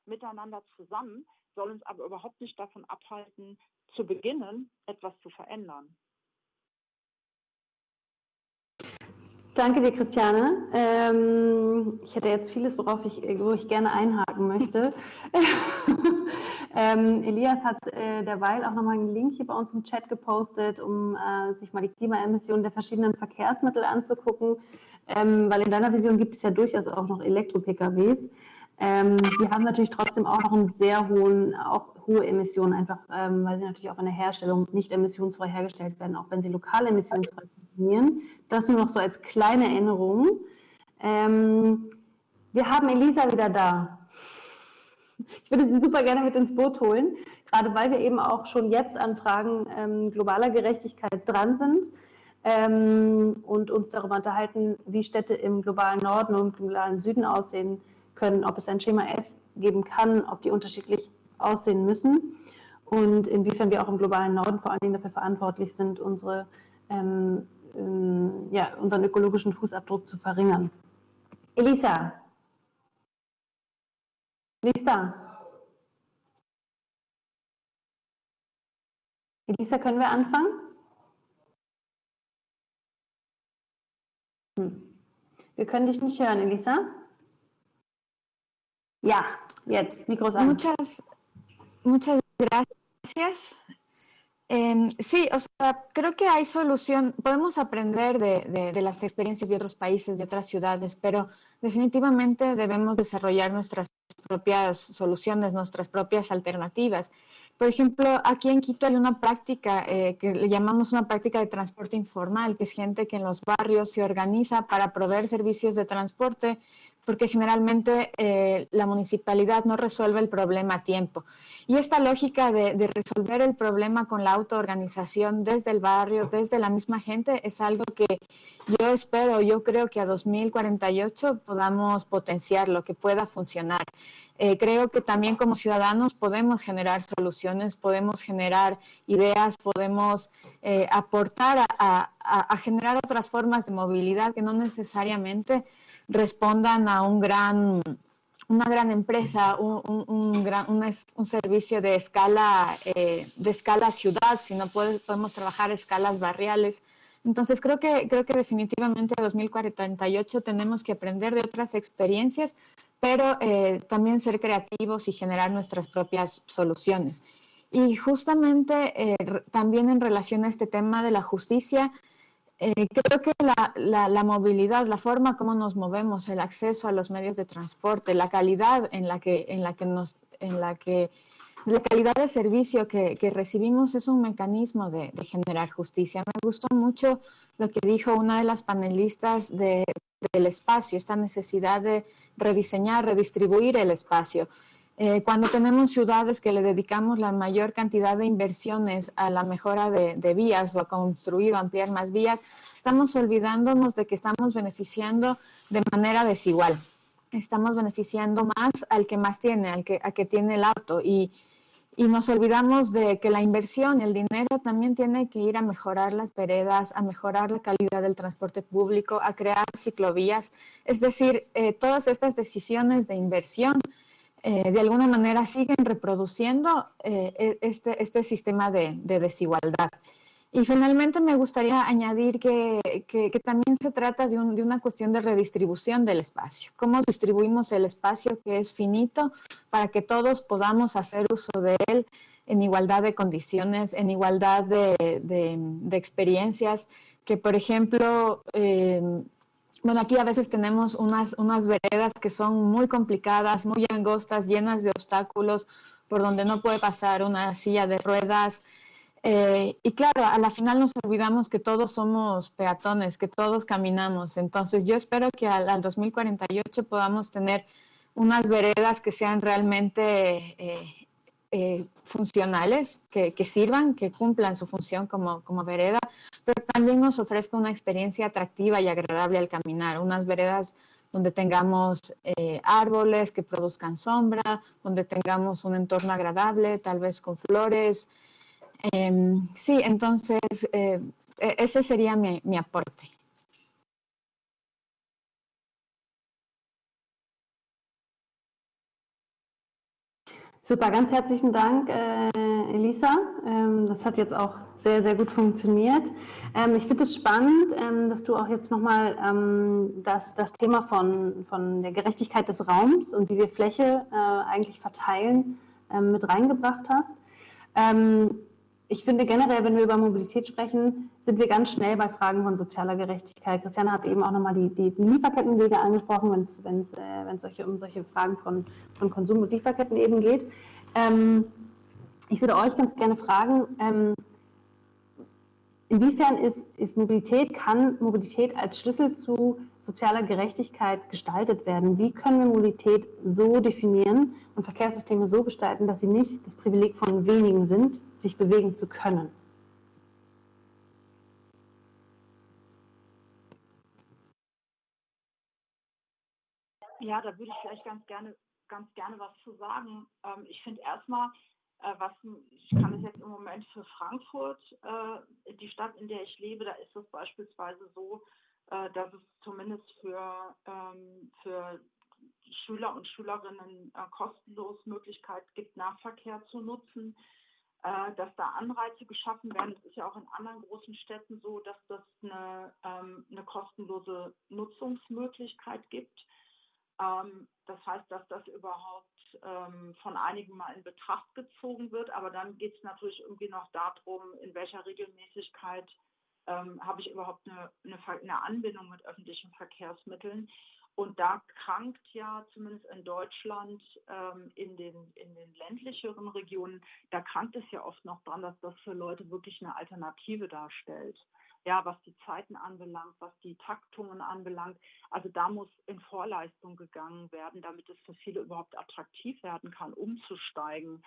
miteinander zusammen, soll uns aber überhaupt nicht davon abhalten, zu beginnen, etwas zu verändern. Danke dir, Christiane. Ähm, ich hätte jetzt vieles, worauf ich, wo ich gerne einhaken möchte. [LAUGHS] ähm, Elias hat äh, derweil auch nochmal einen Link hier bei uns im Chat gepostet, um äh, sich mal die Klimaemissionen der verschiedenen Verkehrsmittel anzugucken, ähm, weil in deiner Vision gibt es ja durchaus auch noch Elektro-PKWs. Ähm, die haben natürlich trotzdem auch noch einen sehr hohen, auch hohe Emissionen, einfach ähm, weil sie natürlich auch in der Herstellung nicht emissionsfrei hergestellt werden, auch wenn sie lokal emissionsfrei funktionieren. Das nur noch so als kleine Erinnerung. Ähm, wir haben Elisa wieder da. Ich würde sie super gerne mit ins Boot holen, gerade weil wir eben auch schon jetzt an Fragen ähm, globaler Gerechtigkeit dran sind ähm, und uns darüber unterhalten, wie Städte im globalen Norden und im globalen Süden aussehen können, ob es ein Schema F geben kann, ob die unterschiedlich aussehen müssen und inwiefern wir auch im globalen Norden vor allen Dingen dafür verantwortlich sind, unsere, ähm, ähm, ja, unseren ökologischen Fußabdruck zu verringern. Elisa. Elisa. Elisa, können wir anfangen? Hm. Wir können dich nicht hören, Elisa. Ya, jetzt, Muchas, muchas gracias. Em, sí, o sea, creo que hay solución, podemos aprender de, de, las experiencias de otros países, de otras ciudades, pero definitivamente debemos desarrollar nuestras propias soluciones, nuestras propias alternativas. Por ejemplo, aquí en Quito hay una práctica eh, que le llamamos una práctica de transporte informal, que es gente que en los barrios se organiza para proveer servicios de transporte porque generalmente eh, la municipalidad no resuelve el problema a tiempo. Y esta lógica de, resolver el problema con la autoorganización desde el barrio, desde la misma gente, es algo que yo espero, yo creo que a 2048 podamos potenciarlo, que pueda funcionar. Eh, creo que también como ciudadanos podemos generar soluciones, podemos generar ideas, podemos eh, aportar a generar otras formas de movilidad que no necesariamente respondan a un gran una gran empresa, un, un, gran, un, servicio de escala, eh, de escala ciudad, sino podemos trabajar escalas barriales. Entonces creo que, creo que definitivamente en 2048 tenemos que aprender de otras experiencias, pero eh, también ser creativos y generar nuestras propias soluciones. Y justamente eh, también en relación a este tema de la justicia, eh, creo que la, la, movilidad, la forma como nos movemos, el acceso a los medios de transporte, la calidad en la que, en la que nos, en la que, la calidad de servicio que, que recibimos es un mecanismo de, de, generar justicia. Me gustó mucho lo que dijo una de las panelistas de, del espacio, esta necesidad de rediseñar, redistribuir el espacio. Eh, cuando tenemos ciudades que le dedicamos la mayor cantidad de inversiones a la mejora de, vías o a construir o ampliar más vías, estamos olvidándonos de que estamos beneficiando de manera desigual. Estamos beneficiando más al que más tiene, al que, que tiene el auto. Y, y nos olvidamos de que la inversión, el dinero también tiene que ir a mejorar las veredas, a mejorar la calidad del transporte público, a crear ciclovías. Es decir, eh, todas estas decisiones de inversión eh, de alguna manera siguen reproduciendo eh, e, este, este, sistema de, desigualdad. Y finalmente me gustaría añadir que, también se trata de, una cuestión de redistribución del espacio. ¿Cómo distribuimos el espacio que es finito para que todos podamos hacer uso de él en igualdad de condiciones, en igualdad de, experiencias? Que, por ejemplo, eh, bueno, aquí a veces tenemos unas, unas veredas que son muy complicadas, muy angostas, llenas de obstáculos, por donde no puede pasar una silla de ruedas. Eh, y claro, a la final nos olvidamos que todos somos peatones, que todos caminamos. Entonces yo espero que al, al 2048 podamos tener unas veredas que sean realmente eh, eh, funcionales, que, sirvan, que cumplan su función como, como vereda, pero también nos ofrezca una experiencia atractiva y agradable al caminar, unas veredas donde tengamos eh, árboles que produzcan sombra, donde tengamos un entorno agradable, tal vez con flores. Em, sí, entonces eh, e-, ese sería mi, mi aporte. Super, ganz herzlichen Dank, äh, Elisa. Ähm, das hat jetzt auch sehr, sehr gut funktioniert. Ähm, ich finde es spannend, ähm, dass du auch jetzt nochmal ähm, das, das Thema von, von der Gerechtigkeit des Raums und wie wir Fläche äh, eigentlich verteilen ähm, mit reingebracht hast. Ich finde generell, wenn wir über Mobilität sprechen, sind wir ganz schnell bei Fragen von sozialer Gerechtigkeit. Christiane hat eben auch nochmal die, die, die Lieferkettenwege angesprochen, wenn es äh, solche, um solche Fragen von, von Konsum und Lieferketten eben geht. Ähm, ich würde euch ganz gerne fragen, ähm, inwiefern ist, ist Mobilität, kann Mobilität als Schlüssel zu sozialer Gerechtigkeit gestaltet werden? Wie können wir Mobilität so definieren und Verkehrssysteme so gestalten, dass sie nicht das Privileg von wenigen sind, sich bewegen zu können. Ja, da würde ich vielleicht ganz gerne, ganz gerne was zu sagen. Ähm, ich finde erstmal, äh, was ich kann es jetzt im Moment für Frankfurt, äh, die Stadt, in der ich lebe, da ist es beispielsweise so, äh, dass es zumindest für, ähm, für Schüler und Schülerinnen äh, kostenlos Möglichkeit gibt, Nahverkehr zu nutzen. Äh, dass da Anreize geschaffen werden. Es ist ja auch in anderen großen Städten so, dass das eine, ähm, eine kostenlose Nutzungsmöglichkeit gibt. Ähm, das heißt, dass das überhaupt ähm, von einigen mal in Betracht gezogen wird. Aber dann geht es natürlich irgendwie noch darum, in welcher Regelmäßigkeit ähm, habe ich überhaupt eine, eine, eine Anbindung mit öffentlichen Verkehrsmitteln. Und da krankt ja zumindest in Deutschland ähm, in, den, in den ländlicheren Regionen, da krankt es ja oft noch dran, dass das für Leute wirklich eine Alternative darstellt. Ja, was die Zeiten anbelangt, was die Taktungen anbelangt. Also da muss in Vorleistung gegangen werden, damit es für viele überhaupt attraktiv werden kann, umzusteigen.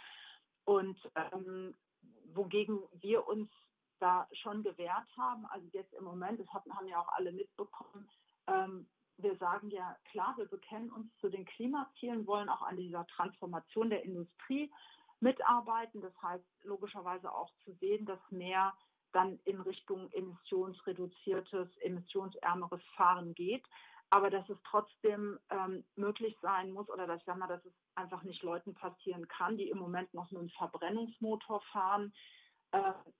Und ähm, wogegen wir uns da schon gewehrt haben, also jetzt im Moment, das haben ja auch alle mitbekommen, ähm, wir sagen ja klar, wir bekennen uns zu den Klimazielen, wollen auch an dieser Transformation der Industrie mitarbeiten. Das heißt logischerweise auch zu sehen, dass mehr dann in Richtung emissionsreduziertes, emissionsärmeres Fahren geht. aber dass es trotzdem ähm, möglich sein muss oder dass ich sage dass es einfach nicht Leuten passieren kann, die im Moment noch mit einem Verbrennungsmotor fahren,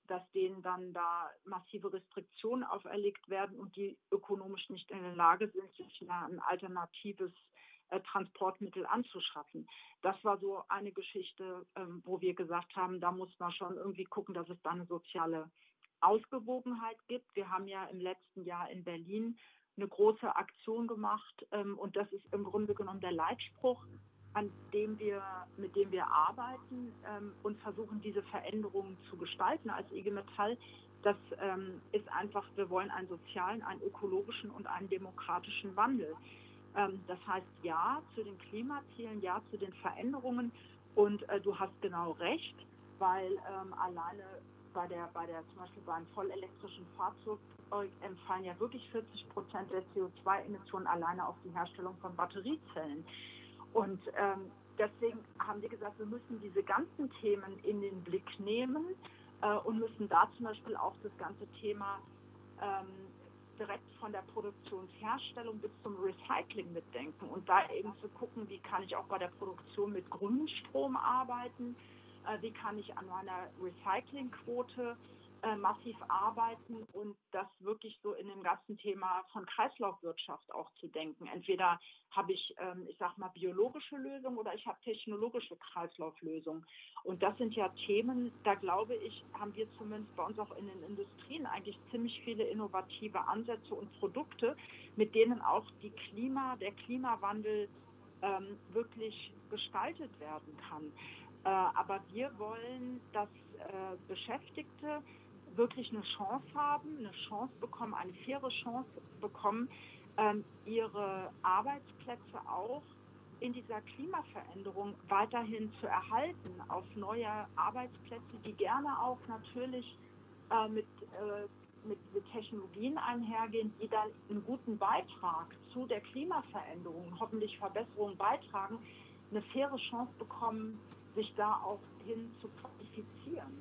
dass denen dann da massive Restriktionen auferlegt werden und die ökonomisch nicht in der Lage sind, sich ein alternatives äh, Transportmittel anzuschaffen. Das war so eine Geschichte, ähm, wo wir gesagt haben, da muss man schon irgendwie gucken, dass es da eine soziale Ausgewogenheit gibt. Wir haben ja im letzten Jahr in Berlin eine große Aktion gemacht ähm, und das ist im Grunde genommen der Leitspruch, an dem wir, mit dem wir arbeiten ähm, und versuchen, diese Veränderungen zu gestalten als IG Metall. Das ist einfach, wir wollen einen sozialen, einen ökologischen und einen demokratischen Wandel. Ähm, das heißt ja zu den Klimazielen, ja zu den Veränderungen. Und äh, du hast genau recht, weil ähm, alleine bei der, bei der, zum Beispiel beim vollelektrischen Fahrzeug empfallen ja wirklich 40 Prozent der CO2-Emissionen alleine auf die Herstellung von Batteriezellen. Und ähm, deswegen haben wir gesagt, wir müssen diese ganzen Themen in den Blick nehmen äh, und müssen da zum Beispiel auch das ganze Thema ähm, direkt von der Produktionsherstellung bis zum Recycling mitdenken und da eben zu gucken, wie kann ich auch bei der Produktion mit grünem Strom arbeiten, äh, wie kann ich an meiner Recyclingquote äh, massiv arbeiten und das wirklich so in dem ganzen Thema von Kreislaufwirtschaft auch zu denken. Entweder habe ich, ähm, ich sag mal, biologische Lösungen oder ich habe technologische Kreislauflösungen. Und das sind ja Themen, da glaube ich, haben wir zumindest bei uns auch in den Industrien eigentlich ziemlich viele innovative Ansätze und Produkte, mit denen auch die Klima, der Klimawandel ähm, wirklich gestaltet werden kann. Äh, aber wir wollen, dass äh, Beschäftigte wirklich eine Chance haben, eine Chance bekommen, eine faire Chance bekommen, ähm, ihre Arbeitsplätze auch in dieser Klimaveränderung weiterhin zu erhalten, auf neue Arbeitsplätze, die gerne auch natürlich äh, mit, äh, mit, mit, Technologien einhergehen, die dann einen guten Beitrag zu der Klimaveränderung, hoffentlich Verbesserungen beitragen, eine faire Chance bekommen, sich da auch hin zu qualifizieren.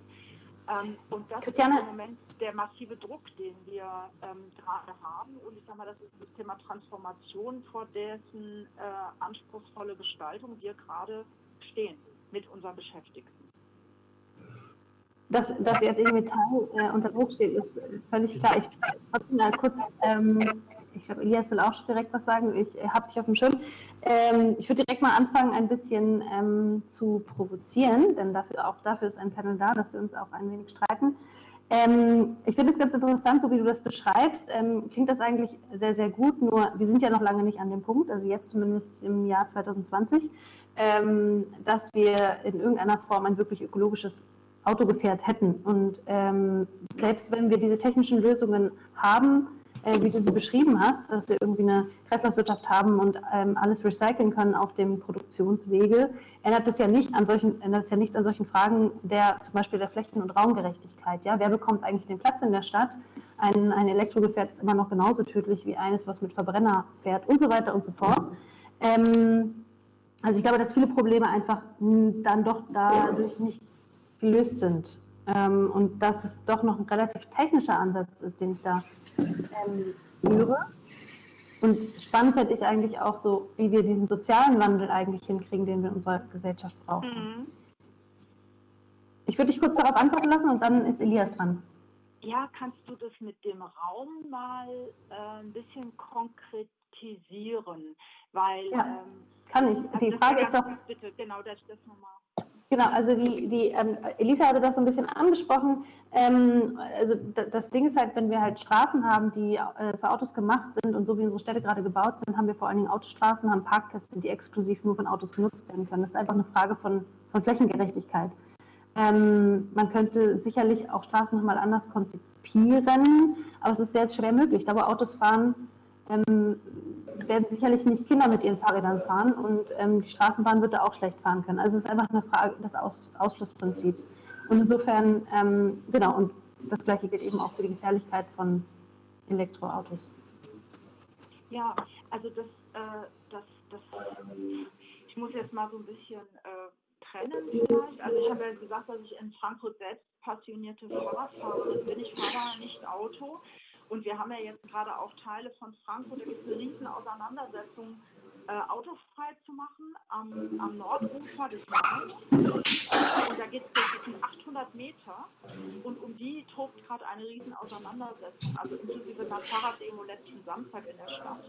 Ähm, und das Christiane, ist im Moment der massive Druck, den wir ähm, gerade haben. Und ich sage mal, das ist das Thema Transformation, vor dessen äh, anspruchsvolle Gestaltung wir gerade stehen mit unseren Beschäftigten. Dass, dass jetzt IG Metall äh, unter Druck steht, ist völlig klar. Ich trotzdem mal kurz ähm, ich glaube, Elias will auch direkt was sagen. Ich äh, habe dich auf dem Schirm. Ähm, ich würde direkt mal anfangen, ein bisschen ähm, zu provozieren, denn dafür, auch dafür ist ein Panel da, dass wir uns auch ein wenig streiten. Ähm, ich finde es ganz interessant, so wie du das beschreibst, ähm, klingt das eigentlich sehr, sehr gut, nur wir sind ja noch lange nicht an dem Punkt, also jetzt zumindest im Jahr 2020, ähm, dass wir in irgendeiner Form ein wirklich ökologisches Autogefährt hätten. Und ähm, selbst wenn wir diese technischen Lösungen haben, äh, wie du sie beschrieben hast, dass wir irgendwie eine Kreislaufwirtschaft haben und ähm, alles recyceln können auf dem Produktionswege, ändert das ja nicht an solchen, ändert es ja nichts an solchen Fragen der zum Beispiel der Flächen- und Raumgerechtigkeit. Ja, wer bekommt eigentlich den Platz in der Stadt? Ein, ein Elektrogefährt ist immer noch genauso tödlich wie eines, was mit Verbrenner fährt und so weiter und so fort. Ähm, also ich glaube, dass viele Probleme einfach dann doch dadurch nicht gelöst sind. Ähm, und dass es doch noch ein relativ technischer Ansatz ist, den ich da ähm, führe. Und spannend finde ich eigentlich auch so, wie wir diesen sozialen Wandel eigentlich hinkriegen, den wir in unserer Gesellschaft brauchen. Mhm. Ich würde dich kurz darauf antworten lassen und dann ist Elias dran. Ja, kannst du das mit dem Raum mal äh, ein bisschen konkretisieren? Weil ja, ähm, kann ich. Also Die Frage ist doch. Bitte, genau, das, das nochmal. Genau, also die, die ähm, Elisa hatte das so ein bisschen angesprochen. Ähm, also das Ding ist halt, wenn wir halt Straßen haben, die äh, für Autos gemacht sind und so wie unsere Städte gerade gebaut sind, haben wir vor allen Dingen Autostraßen, haben Parkplätze, die exklusiv nur von Autos genutzt werden können. Das ist einfach eine Frage von, von Flächengerechtigkeit. Ähm, man könnte sicherlich auch Straßen nochmal anders konzipieren, aber es ist sehr schwer möglich. Da wo Autos fahren, ähm, werden sicherlich nicht Kinder mit ihren Fahrrädern fahren und ähm, die Straßenbahn wird da auch schlecht fahren können. Also es ist einfach eine Frage des Aus Ausschlussprinzips. Und insofern, ähm, genau, und das gleiche gilt eben auch für die Gefährlichkeit von Elektroautos. Ja, also das, äh, das, das, ich muss jetzt mal so ein bisschen äh, trennen vielleicht. Also ich habe ja gesagt, dass ich in Frankfurt selbst passionierte Fahrradfahrerin bin. Ich fahre nicht Auto. Und wir haben ja jetzt gerade auch Teile von Frankfurt, da gibt es eine riesen Auseinandersetzung, äh, autofrei zu machen am, am Nordufer des Mains. Und da geht es um 800 Meter und um die tobt gerade eine riesen Auseinandersetzung, also inklusive einer Fahrraddemo letzten Samstag in der Stadt.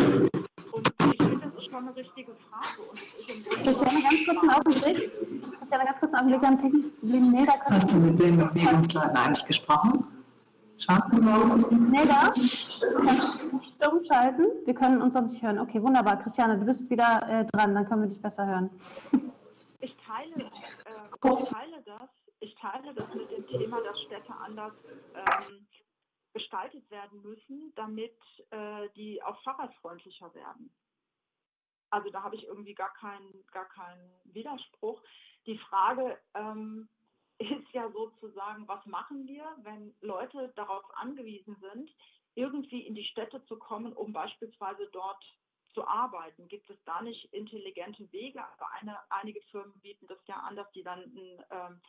Ähm, und ich finde, das ist schon eine richtige Frage. Und es ist Christiane, ganz kurz einen Augenblick. Christiane, ganz kurz einen Augenblick. Technische Nee, da Hast du mit den Bewegungsleuten eigentlich gesprochen? Schon? Nee, da? Du kannst stumm schalten. Wir können uns sonst nicht hören. Okay, wunderbar. Christiane, du bist wieder äh, dran. Dann können wir dich besser hören. Ich teile, äh, ich teile das. Ich teile das mit dem Thema, dass Städte anders ähm, gestaltet werden müssen, damit äh, die auch fahrradfreundlicher werden. Also da habe ich irgendwie gar keinen, gar keinen Widerspruch. Die Frage ähm, ist ja sozusagen, was machen wir, wenn Leute darauf angewiesen sind, irgendwie in die Städte zu kommen, um beispielsweise dort zu arbeiten? Gibt es da nicht intelligente Wege? Aber eine, einige Firmen bieten das ja an, dass die dann einen ähm,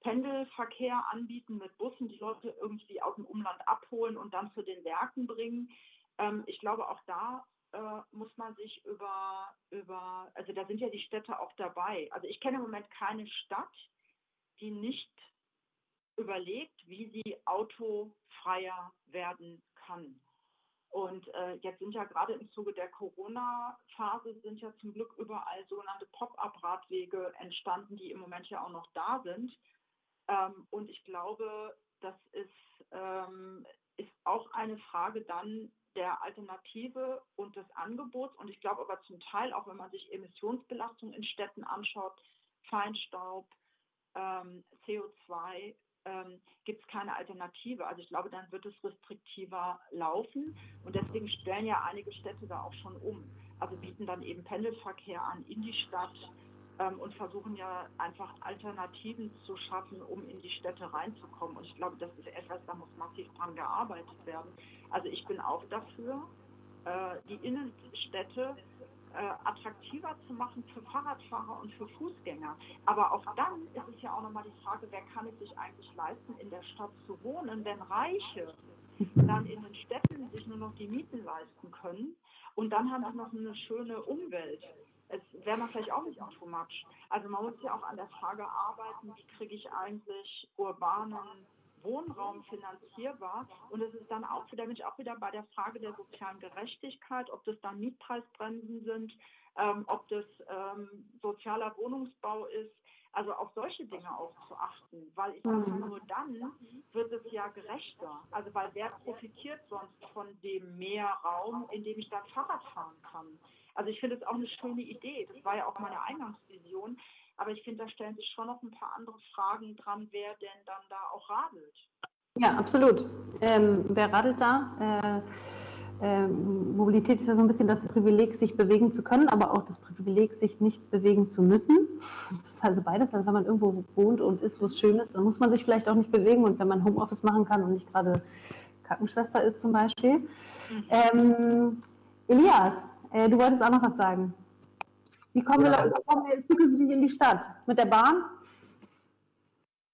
Pendelverkehr anbieten mit Bussen, die Leute irgendwie aus dem Umland abholen und dann zu den Werken bringen. Ähm, ich glaube, auch da äh, muss man sich über, über, also da sind ja die Städte auch dabei. Also ich kenne im Moment keine Stadt, die nicht überlegt, wie sie autofreier werden kann. Und äh, jetzt sind ja gerade im Zuge der Corona-Phase sind ja zum Glück überall sogenannte Pop-up-Radwege entstanden, die im Moment ja auch noch da sind. Ähm, und ich glaube, das ist, ähm, ist auch eine Frage dann der Alternative und des Angebots. Und ich glaube aber zum Teil, auch wenn man sich Emissionsbelastung in Städten anschaut, Feinstaub, ähm, CO2, ähm, gibt es keine Alternative. Also ich glaube, dann wird es restriktiver laufen. Und deswegen stellen ja einige Städte da auch schon um. Also bieten dann eben Pendelverkehr an in die Stadt ähm, und versuchen ja einfach Alternativen zu schaffen, um in die Städte reinzukommen. Und ich glaube, das ist etwas, da muss massiv dran gearbeitet werden. Also ich bin auch dafür, äh, die Innenstädte attraktiver zu machen für Fahrradfahrer und für Fußgänger. Aber auch dann ist es ja auch nochmal die Frage, wer kann es sich eigentlich leisten, in der Stadt zu wohnen, wenn Reiche dann in den Städten sich nur noch die Mieten leisten können und dann haben sie noch eine schöne Umwelt es wäre man vielleicht auch nicht much. Also man muss ja auch an der Frage arbeiten, wie kriege ich eigentlich urbanen Wohnraum finanzierbar. Und es ist dann auch wieder, bin ich auch wieder bei der Frage der sozialen Gerechtigkeit, ob das dann Mietpreisbremsen sind, ähm, ob das ähm, sozialer Wohnungsbau ist. Also auf solche Dinge auch zu achten, weil ich sage, nur dann wird es ja gerechter. Also weil wer profitiert sonst von dem Mehrraum, in dem ich dann Fahrrad fahren kann? Also ich finde es auch eine schöne Idee. Das war ja auch meine Eingangsvision. Aber ich finde, da stellen sich schon noch ein paar andere Fragen dran, wer denn dann da auch radelt. Ja, absolut. Ähm, wer radelt da? Äh, äh, Mobilität ist ja so ein bisschen das Privileg, sich bewegen zu können, aber auch das Privileg, sich nicht bewegen zu müssen. Das ist also beides. Also wenn man irgendwo wohnt und ist, wo es schön ist, dann muss man sich vielleicht auch nicht bewegen. Und wenn man Homeoffice machen kann und nicht gerade Krankenschwester ist zum Beispiel. Mhm. Ähm, Elias, äh, du wolltest auch noch was sagen. Wie kommen, ja. wir, kommen wir zukünftig in die Stadt? Mit der Bahn?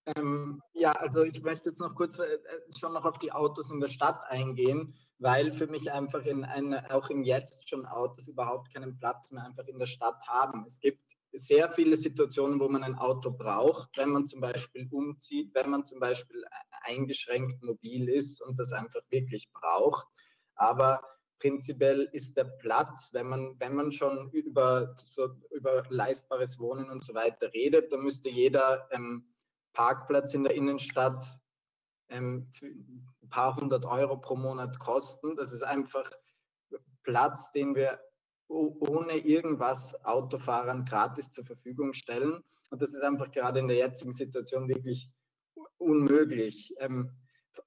Ähm, ja, also ich möchte jetzt noch kurz äh, schon noch auf die Autos in der Stadt eingehen, weil für mich einfach in eine, auch im Jetzt schon Autos überhaupt keinen Platz mehr einfach in der Stadt haben. Es gibt sehr viele Situationen, wo man ein Auto braucht, wenn man zum Beispiel umzieht, wenn man zum Beispiel eingeschränkt mobil ist und das einfach wirklich braucht. Aber prinzipiell ist der Platz, wenn man, wenn man schon über, so, über leistbares Wohnen und so weiter redet, dann müsste jeder ähm, Parkplatz in der Innenstadt ähm, ein paar hundert Euro pro Monat kosten. Das ist einfach Platz, den wir ohne irgendwas Autofahrern gratis zur Verfügung stellen. Und das ist einfach gerade in der jetzigen Situation wirklich unmöglich. Ähm,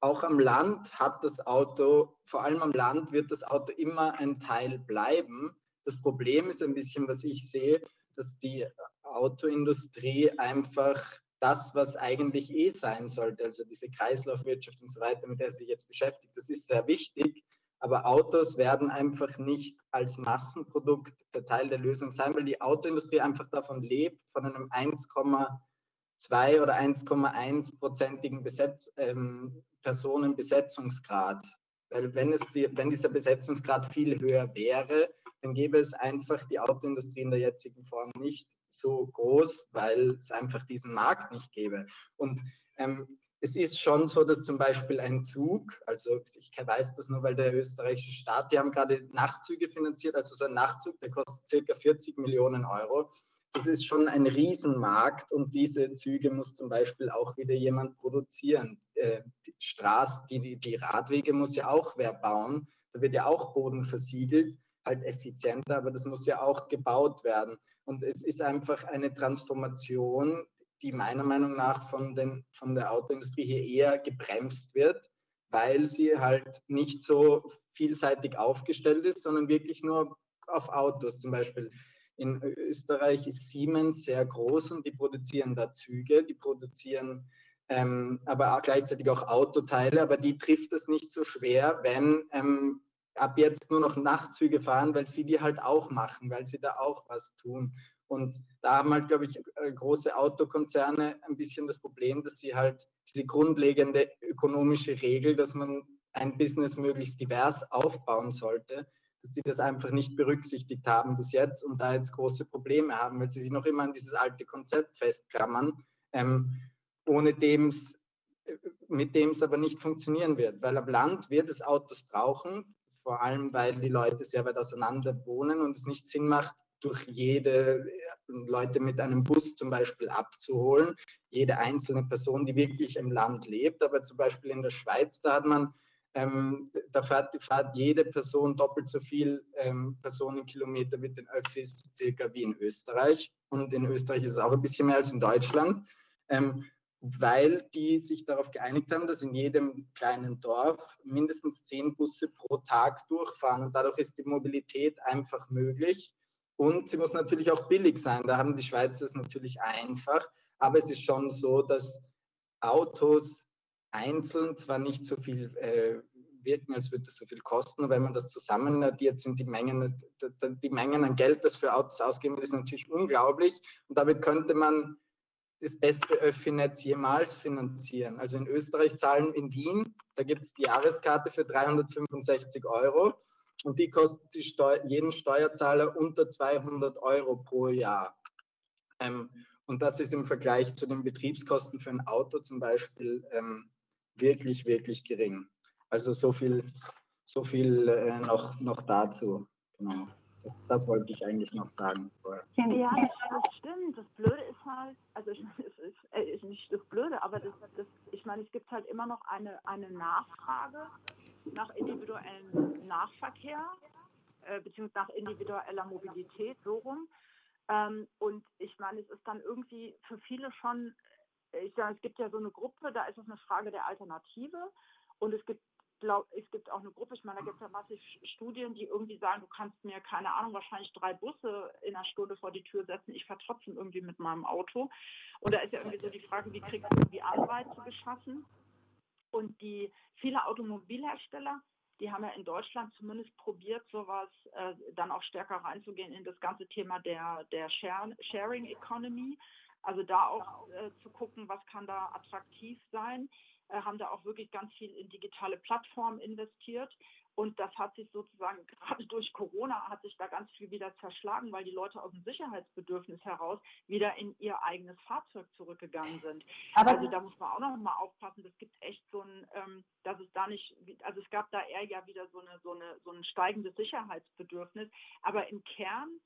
auch am Land hat das Auto, vor allem am Land wird das Auto immer ein Teil bleiben. Das Problem ist ein bisschen, was ich sehe, dass die Autoindustrie einfach das, was eigentlich eh sein sollte, also diese Kreislaufwirtschaft und so weiter, mit der sie sich jetzt beschäftigt, das ist sehr wichtig. Aber Autos werden einfach nicht als Massenprodukt der Teil der Lösung sein, weil die Autoindustrie einfach davon lebt, von einem 1, 2 oder 1,1-prozentigen Besetz, ähm, Personenbesetzungsgrad. Weil wenn, es die, wenn dieser Besetzungsgrad viel höher wäre, dann gäbe es einfach die Autoindustrie in der jetzigen Form nicht so groß, weil es einfach diesen Markt nicht gäbe. Und ähm, es ist schon so, dass zum Beispiel ein Zug, also ich weiß das nur, weil der österreichische Staat, die haben gerade Nachtzüge finanziert, also so ein Nachtzug, der kostet circa 40 Millionen Euro. Das ist schon ein Riesenmarkt und diese Züge muss zum Beispiel auch wieder jemand produzieren. Äh, die Straßen, die, die Radwege muss ja auch wer bauen. Da wird ja auch Boden versiegelt, halt effizienter, aber das muss ja auch gebaut werden. Und es ist einfach eine Transformation, die meiner Meinung nach von, den, von der Autoindustrie hier eher gebremst wird, weil sie halt nicht so vielseitig aufgestellt ist, sondern wirklich nur auf Autos. Zum Beispiel in Österreich ist Siemens sehr groß und die produzieren da Züge, die produzieren ähm, aber auch gleichzeitig auch Autoteile, aber die trifft es nicht so schwer, wenn ähm, ab jetzt nur noch Nachtzüge fahren, weil sie die halt auch machen, weil sie da auch was tun. Und da haben halt, glaube ich, äh, große Autokonzerne ein bisschen das Problem, dass sie halt diese grundlegende ökonomische Regel, dass man ein Business möglichst divers aufbauen sollte, dass sie das einfach nicht berücksichtigt haben bis jetzt und da jetzt große Probleme haben, weil sie sich noch immer an dieses alte Konzept festklammern, ähm, ohne dem's, äh, mit dem es aber nicht funktionieren wird. Weil am Land wird es Autos brauchen, vor allem weil die Leute sehr weit auseinander wohnen und es nicht Sinn macht, durch jede äh, Leute mit einem Bus zum Beispiel abzuholen, jede einzelne Person, die wirklich im Land lebt. Aber zum Beispiel in der Schweiz, da hat man, ähm, da fährt, fährt, jede Person doppelt so viel ähm, Personenkilometer mit den Öffis circa wie in Österreich. Und in Österreich ist es auch ein bisschen mehr als in Deutschland. Ähm, weil die sich darauf geeinigt haben, dass in jedem kleinen Dorf mindestens zehn Busse pro Tag durchfahren. Und dadurch ist die Mobilität einfach möglich. Und sie muss natürlich auch billig sein. Da haben die Schweizer es natürlich einfach. Aber es ist schon so, dass Autos einzeln zwar nicht so viel äh, wirken, als würde es so viel kosten, aber wenn man das zusammen addiert, sind die Mengen, die Mengen an Geld, das für Autos ausgeben wird, ist natürlich unglaublich. Und damit könnte man das beste Öffi-Netz jemals finanzieren. Also in Österreich zahlen in Wien, da gibt es die Jahreskarte für 365 Euro und die kostet die Steu jeden Steuerzahler unter 200 Euro pro Jahr. Ähm, und das ist im Vergleich zu den Betriebskosten für ein Auto zum Beispiel ähm, wirklich, wirklich gering. Also so viel, so viel äh, noch, noch dazu. Genau. Das, das, wollte ich eigentlich noch sagen. Ja, das stimmt. Das Blöde ist halt, also ich, es ist, äh, ist nicht das Blöde, aber das, das, ich meine, es gibt halt immer noch eine, eine Nachfrage nach individuellem Nahverkehr, äh, beziehungsweise nach individueller Mobilität, so rum. Ähm, und ich meine, es ist dann irgendwie für viele schon, ich sage, es gibt ja so eine Gruppe, da ist es eine Frage der Alternative. Und es gibt glaub, es gibt auch eine Gruppe, ich meine, da gibt es ja massiv Studien, die irgendwie sagen, du kannst mir, keine Ahnung, wahrscheinlich drei Busse in einer Stunde vor die Tür setzen, ich fahre irgendwie mit meinem Auto. Und da ist ja irgendwie so die Frage, wie kriegst du irgendwie Anreize geschaffen? Und die viele Automobilhersteller, die haben ja in Deutschland zumindest probiert, sowas äh, dann auch stärker reinzugehen in das ganze Thema der, der Sharing Economy. Also da auch äh, zu gucken, was kann da attraktiv sein, äh, haben da auch wirklich ganz viel in digitale Plattformen investiert. Und das hat sich sozusagen [LAUGHS] gerade durch Corona hat sich da ganz viel wieder zerschlagen, weil die Leute aus dem Sicherheitsbedürfnis heraus wieder in ihr eigenes Fahrzeug zurückgegangen sind. Aber also da muss man auch noch mal aufpassen. Das gibt echt so ein, ähm, dass es da nicht, also es gab da eher ja wieder so eine so eine so ein steigendes Sicherheitsbedürfnis. Aber im Kern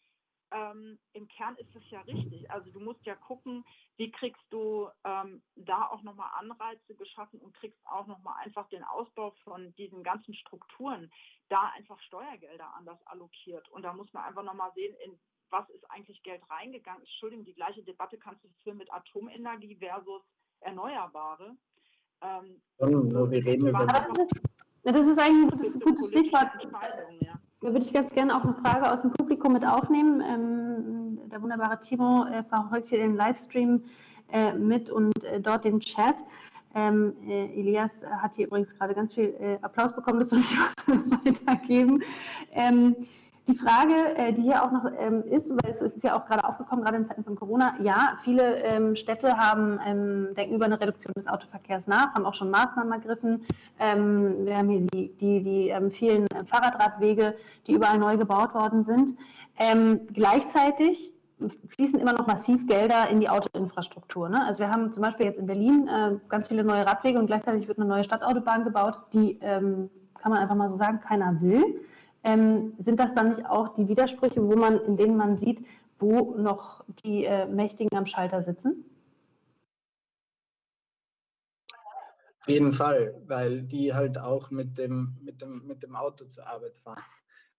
ähm, im Kern ist es ja richtig. Also du musst ja gucken, wie kriegst du ähm, da auch nochmal Anreize geschaffen und kriegst auch nochmal einfach den Ausbau von diesen ganzen Strukturen, da einfach Steuergelder anders allokiert. Und da muss man einfach nochmal sehen, in was ist eigentlich Geld reingegangen. Entschuldigung, die gleiche Debatte kannst du führen mit Atomenergie versus Erneuerbare. Ähm, oh, wir reden über das, ist, das ist eigentlich ein gutes Stichwort. Ja. Da würde ich ganz gerne auch eine Frage aus dem Publikum mit aufnehmen. Ähm, der wunderbare Timo äh, verfolgt hier den Livestream äh, mit und äh, dort den Chat. Ähm, äh, Elias hat hier übrigens gerade ganz viel äh, Applaus bekommen, das soll ich [LAUGHS] weitergeben. Ähm, Die Frage, äh, die hier auch noch ähm, ist, weil es ist ja auch gerade aufgekommen, gerade in Zeiten von Corona, ja, viele ähm, Städte haben, ähm, denken über eine Reduktion des Autoverkehrs nach, haben auch schon Maßnahmen ergriffen. Wir haben hier die, die, die vielen Fahrradradwege, die überall neu gebaut worden sind. Gleichzeitig fließen immer noch massiv Gelder in die Autoinfrastruktur. Ne? Also wir haben zum Beispiel jetzt in Berlin äh, ganz viele neue Radwege und gleichzeitig wird eine neue Stadtautobahn gebaut, die, kann man einfach mal so sagen, keiner will. Ähm, sind das dann nicht auch die Widersprüche, wo man, in denen man sieht, wo noch die äh, Mächtigen am Schalter sitzen? Auf jeden Fall, weil die halt auch mit dem, mit dem, mit dem Auto zur Arbeit fahren.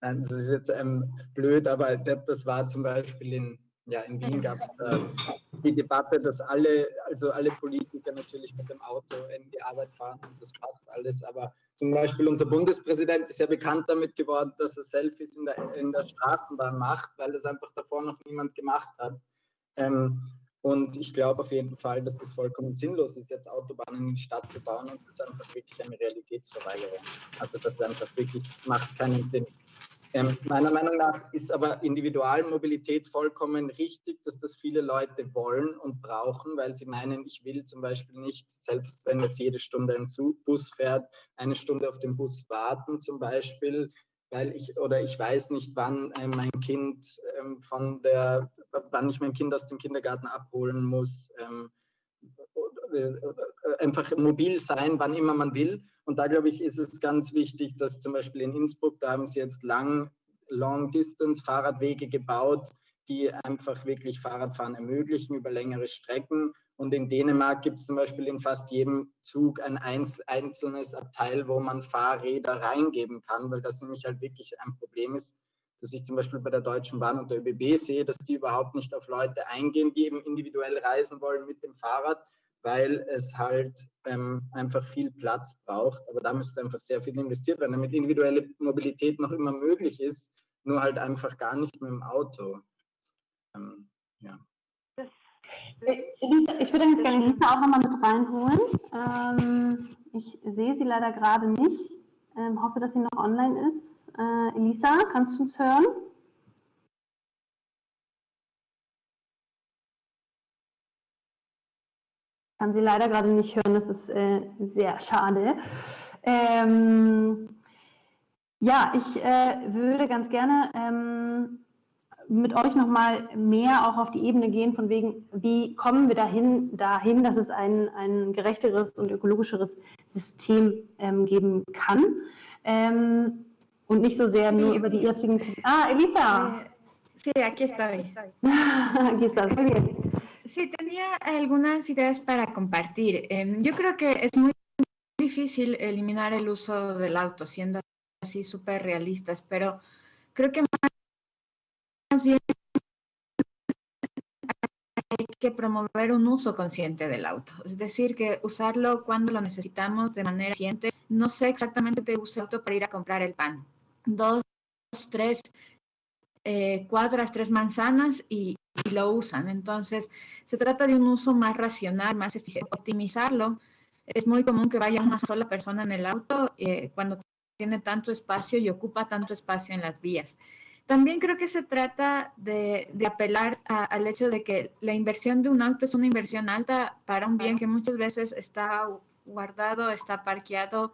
Das ist jetzt ähm, blöd, aber das war zum Beispiel in, ja, in Wien gab es die Debatte, dass alle, also alle Politiker natürlich mit dem Auto in die Arbeit fahren und das passt alles. Aber zum Beispiel unser Bundespräsident ist ja bekannt damit geworden, dass er Selfies in der, in der Straßenbahn macht, weil das einfach davor noch niemand gemacht hat. Ähm, und ich glaube auf jeden Fall, dass es vollkommen sinnlos ist, jetzt Autobahnen in die Stadt zu bauen und das ist einfach wirklich eine Realitätsverweigerung. Also das einfach wirklich macht keinen Sinn. Ähm, meiner Meinung nach ist aber Individualmobilität vollkommen richtig, dass das viele Leute wollen und brauchen, weil sie meinen, ich will zum Beispiel nicht, selbst wenn jetzt jede Stunde ein Zug, Bus fährt, eine Stunde auf den Bus warten zum Beispiel, weil ich oder ich weiß nicht, wann äh, mein Kind ähm, von der, wann ich mein Kind aus dem Kindergarten abholen muss. Ähm, äh, einfach mobil sein, wann immer man will. Und da glaube ich, ist es ganz wichtig, dass zum Beispiel in Innsbruck, da haben sie jetzt lang, Long-Distance-Fahrradwege gebaut, die einfach wirklich Fahrradfahren ermöglichen über längere Strecken. Und in Dänemark gibt es zum Beispiel in fast jedem Zug ein einzelnes Abteil, wo man Fahrräder reingeben kann, weil das nämlich halt wirklich ein Problem ist, dass ich zum Beispiel bei der Deutschen Bahn und der ÖBB sehe, dass die überhaupt nicht auf Leute eingehen, die eben individuell reisen wollen mit dem Fahrrad, weil es halt ähm, einfach viel Platz braucht. Aber da müsste einfach sehr viel investiert werden, damit individuelle Mobilität noch immer möglich ist, nur halt einfach gar nicht mit dem Auto. Ähm, ja. Ich würde jetzt gerne Lisa auch nochmal mit reinholen. Ähm, ich sehe sie leider gerade nicht. Ähm, hoffe, dass sie noch online ist. Äh, Elisa, kannst du uns hören? Kann sie leider gerade nicht hören, das ist äh, sehr schade. Ähm, ja, ich äh, würde ganz gerne ähm, mit euch nochmal mehr auch auf die Ebene gehen, von wegen, wie kommen wir dahin, dahin dass es ein, ein gerechteres und ökologischeres System ähm, geben kann. Ähm, und nicht so sehr nur über die jetzigen. Ah, Elisa! Sí, aquí estoy. [LAUGHS] aquí estás, muy bien. Sí, tenía algunas ideas para compartir. Em, yo creo que es muy difícil eliminar el uso del auto, siendo así súper realistas, pero creo que más bien hay que promover un uso consciente del auto, es decir, que usarlo cuando lo necesitamos de manera consciente. No sé exactamente qué uso el auto para ir a comprar el pan. Dos, tres eh, cuadras, tres manzanas y, lo usan. Entonces, se trata de un uso más racional, más eficiente. Optimizarlo. Es muy común que vaya una sola persona en el auto eh, cuando tiene tanto espacio y ocupa tanto espacio en las vías. También creo que se trata de, apelar al hecho de que la inversión de un auto es una inversión alta para un bien que muchas veces está guardado, está parqueado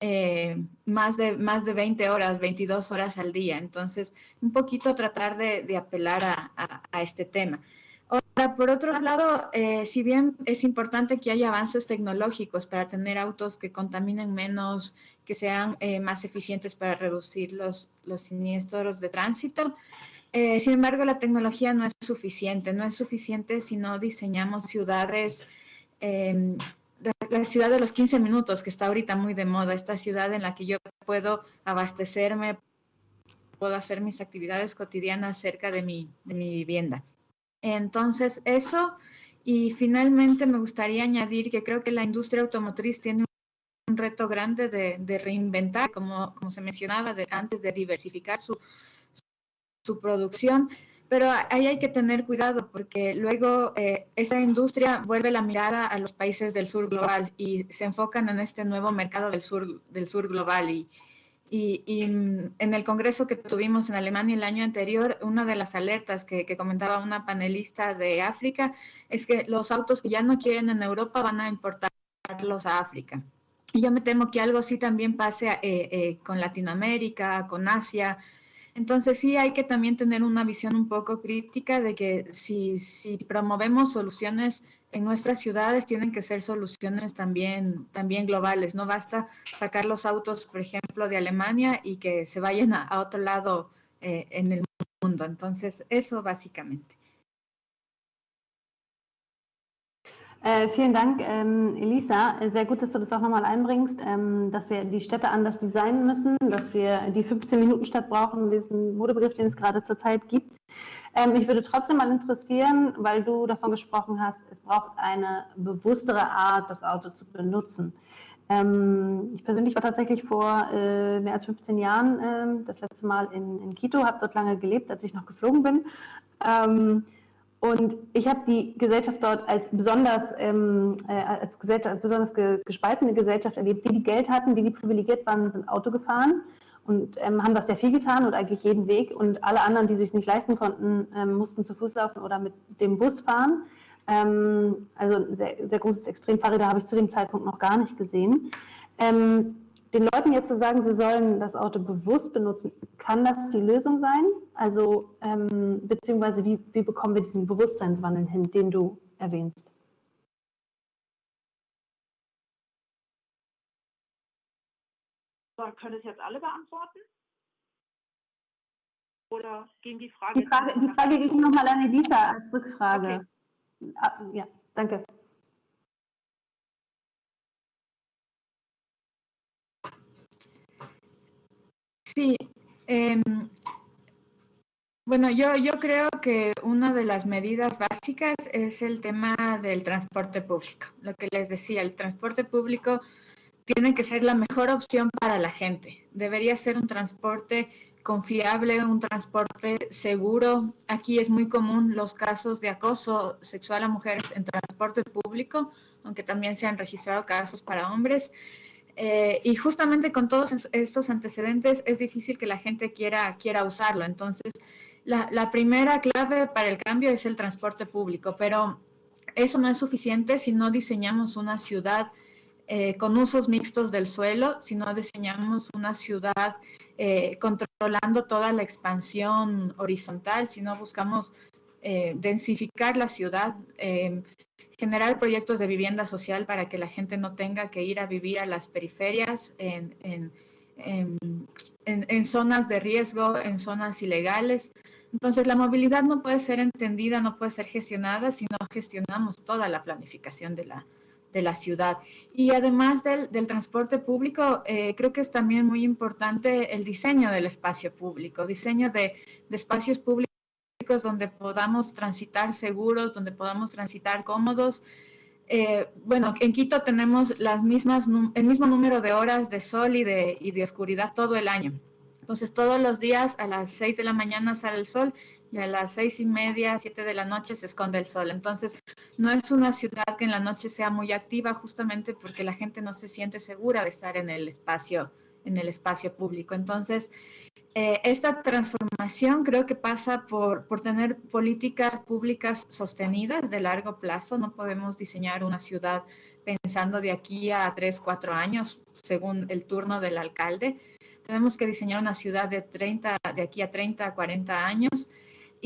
eh, más, de, más de 20 horas, 22 horas al día. Entonces, un poquito tratar de, apelar a, este tema. Ahora, por otro lado, eh, si bien es importante que haya avances tecnológicos para tener autos que contaminen menos, que sean eh, más eficientes para reducir los, los siniestros de tránsito, sin embargo, la tecnología no es suficiente. No es suficiente si no diseñamos ciudades la ciudad de los 15 minutos, que está ahorita muy de moda, esta ciudad en la que yo puedo abastecerme, puedo hacer mis actividades cotidianas cerca de mi, de mi vivienda. Entonces, eso, y finalmente me gustaría añadir que creo que la industria automotriz tiene un reto grande de, de reinventar, como, como se mencionaba de, antes, de diversificar su, su producción pero ahí hay que tener cuidado porque luego eh, esta industria vuelve la mirada a los países del sur global y se enfocan en este nuevo mercado del sur, del sur global y, Y, en el congreso que tuvimos en Alemania el año anterior, una de las alertas que, comentaba una panelista de África es que los autos que ya no quieren en Europa van a importarlos a África. Y yo me temo que algo así también pase eh, eh, con Latinoamérica, con Asia, entonces sí hay que también tener una visión un poco crítica de que si, si promovemos soluciones en nuestras ciudades, tienen que ser soluciones también, también globales. No basta sacar los autos, por ejemplo, de Alemania y que se vayan a, otro lado eh, en el mundo. Entonces, eso básicamente. Äh, vielen Dank, ähm, Elisa. Sehr gut, dass du das auch nochmal einbringst, ähm, dass wir die Städte anders designen müssen, dass wir die 15-Minuten-Stadt brauchen, diesen Modebegriff, den es gerade zurzeit gibt. Ähm, mich würde trotzdem mal interessieren, weil du davon gesprochen hast, es braucht eine bewusstere Art, das Auto zu benutzen. Ähm, ich persönlich war tatsächlich vor äh, mehr als 15 Jahren äh, das letzte Mal in, in Quito, habe dort lange gelebt, als ich noch geflogen bin. Und ich habe die Gesellschaft dort als besonders, ähm, äh, als Gesellschaft, besonders ge gespaltene Gesellschaft erlebt. Die, die Geld hatten, die, die privilegiert waren, sind Auto gefahren und ähm, haben das sehr viel getan und eigentlich jeden Weg. Und alle anderen, die sich nicht leisten konnten, ähm, mussten zu Fuß laufen oder mit dem Bus fahren. Ähm, also sehr, sehr großes Extremfahrräder habe ich zu dem Zeitpunkt noch gar nicht gesehen. Ähm, den Leuten jetzt zu sagen, sie sollen das Auto bewusst benutzen, kann das die Lösung sein? Also ähm, beziehungsweise wie, wie bekommen wir diesen Bewusstseinswandel hin, den du erwähnst? So, können es jetzt alle beantworten? Oder ging die Frage? Die Frage, die Frage ging nochmal an Elisa als Rückfrage. Okay. Ah, ja, danke. Sí, eh, bueno, yo, yo creo que una de las medidas básicas es el tema del transporte público. Lo que les decía, el transporte público tiene que ser la mejor opción para la gente. Debería ser un transporte confiable, un transporte seguro. Aquí es muy común los casos de acoso sexual a mujeres en transporte público, aunque también se han registrado casos para hombres. Eh, y justamente con todos estos antecedentes es difícil que la gente quiera, quiera usarlo. Entonces, la, primera clave para el cambio es el transporte público, pero eso no es suficiente si no diseñamos una ciudad eh, con usos mixtos del suelo, si no diseñamos una ciudad eh, controlando toda la expansión horizontal, si no buscamos densificar la ciudad, generar proyectos de vivienda social para que la gente no tenga que ir a vivir a las periferias, en, en, en, zonas de riesgo, en zonas ilegales. Entonces, la movilidad no puede ser entendida, no puede ser gestionada si no gestionamos toda la planificación de la, de la ciudad. Y además del, del transporte público, eh, creo que es también muy importante el diseño del espacio público, diseño de, de espacios públicos donde podamos transitar seguros, donde podamos transitar cómodos. Eh, bueno, en Quito tenemos las mismas, el mismo número de horas de sol y de, oscuridad todo el año. Entonces, todos los días a las 6 de la mañana sale el sol y a las seis y media, siete de la noche se esconde el sol. Entonces, no es una ciudad que en la noche sea muy activa justamente porque la gente no se siente segura de estar en el espacio, en el espacio público. Entonces, eh, esta transformación creo que pasa por, por, tener políticas públicas sostenidas de largo plazo. No podemos diseñar una ciudad pensando de aquí a tres, cuatro años, según el turno del alcalde. Tenemos que diseñar una ciudad de, 30, de aquí a 30, 40 años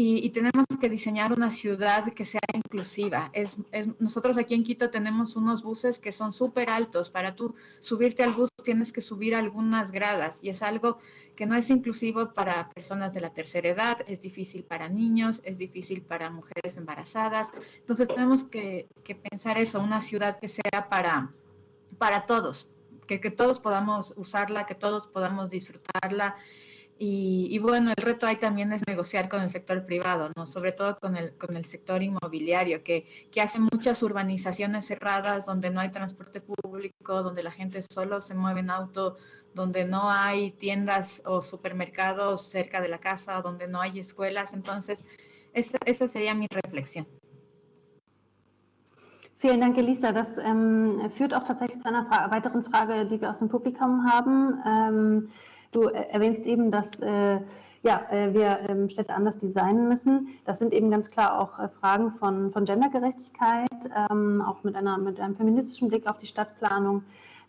y, tenemos que diseñar una ciudad que sea inclusiva. Es, nosotros aquí en Quito tenemos unos buses que son súper altos. Para tú subirte al bus tienes que subir algunas gradas y es algo que no es inclusivo para personas de la tercera edad, es difícil para niños, es difícil para mujeres embarazadas. Entonces tenemos que, pensar eso, una ciudad que sea para, para todos, que, que todos podamos usarla, que todos podamos disfrutarla y, bueno, el reto ahí también es negociar con el sector privado, ¿no? sobre todo con el, con el sector inmobiliario, que, que hace muchas urbanizaciones cerradas donde no hay transporte público, donde la gente solo se mueve en auto, donde no hay tiendas o supermercados cerca de la casa, donde no hay escuelas. Entonces, esa, esa sería mi reflexión. Vielen Dank, Elisa. Das ähm, führt auch tatsächlich zu einer weiteren Frage, die wir aus dem Publikum haben. Ähm, Du äh, erwähnst eben, dass äh, ja, äh, wir ähm, Städte anders designen müssen. Das sind eben ganz klar auch äh, Fragen von, von Gendergerechtigkeit, ähm, auch mit, einer, mit einem feministischen Blick auf die Stadtplanung.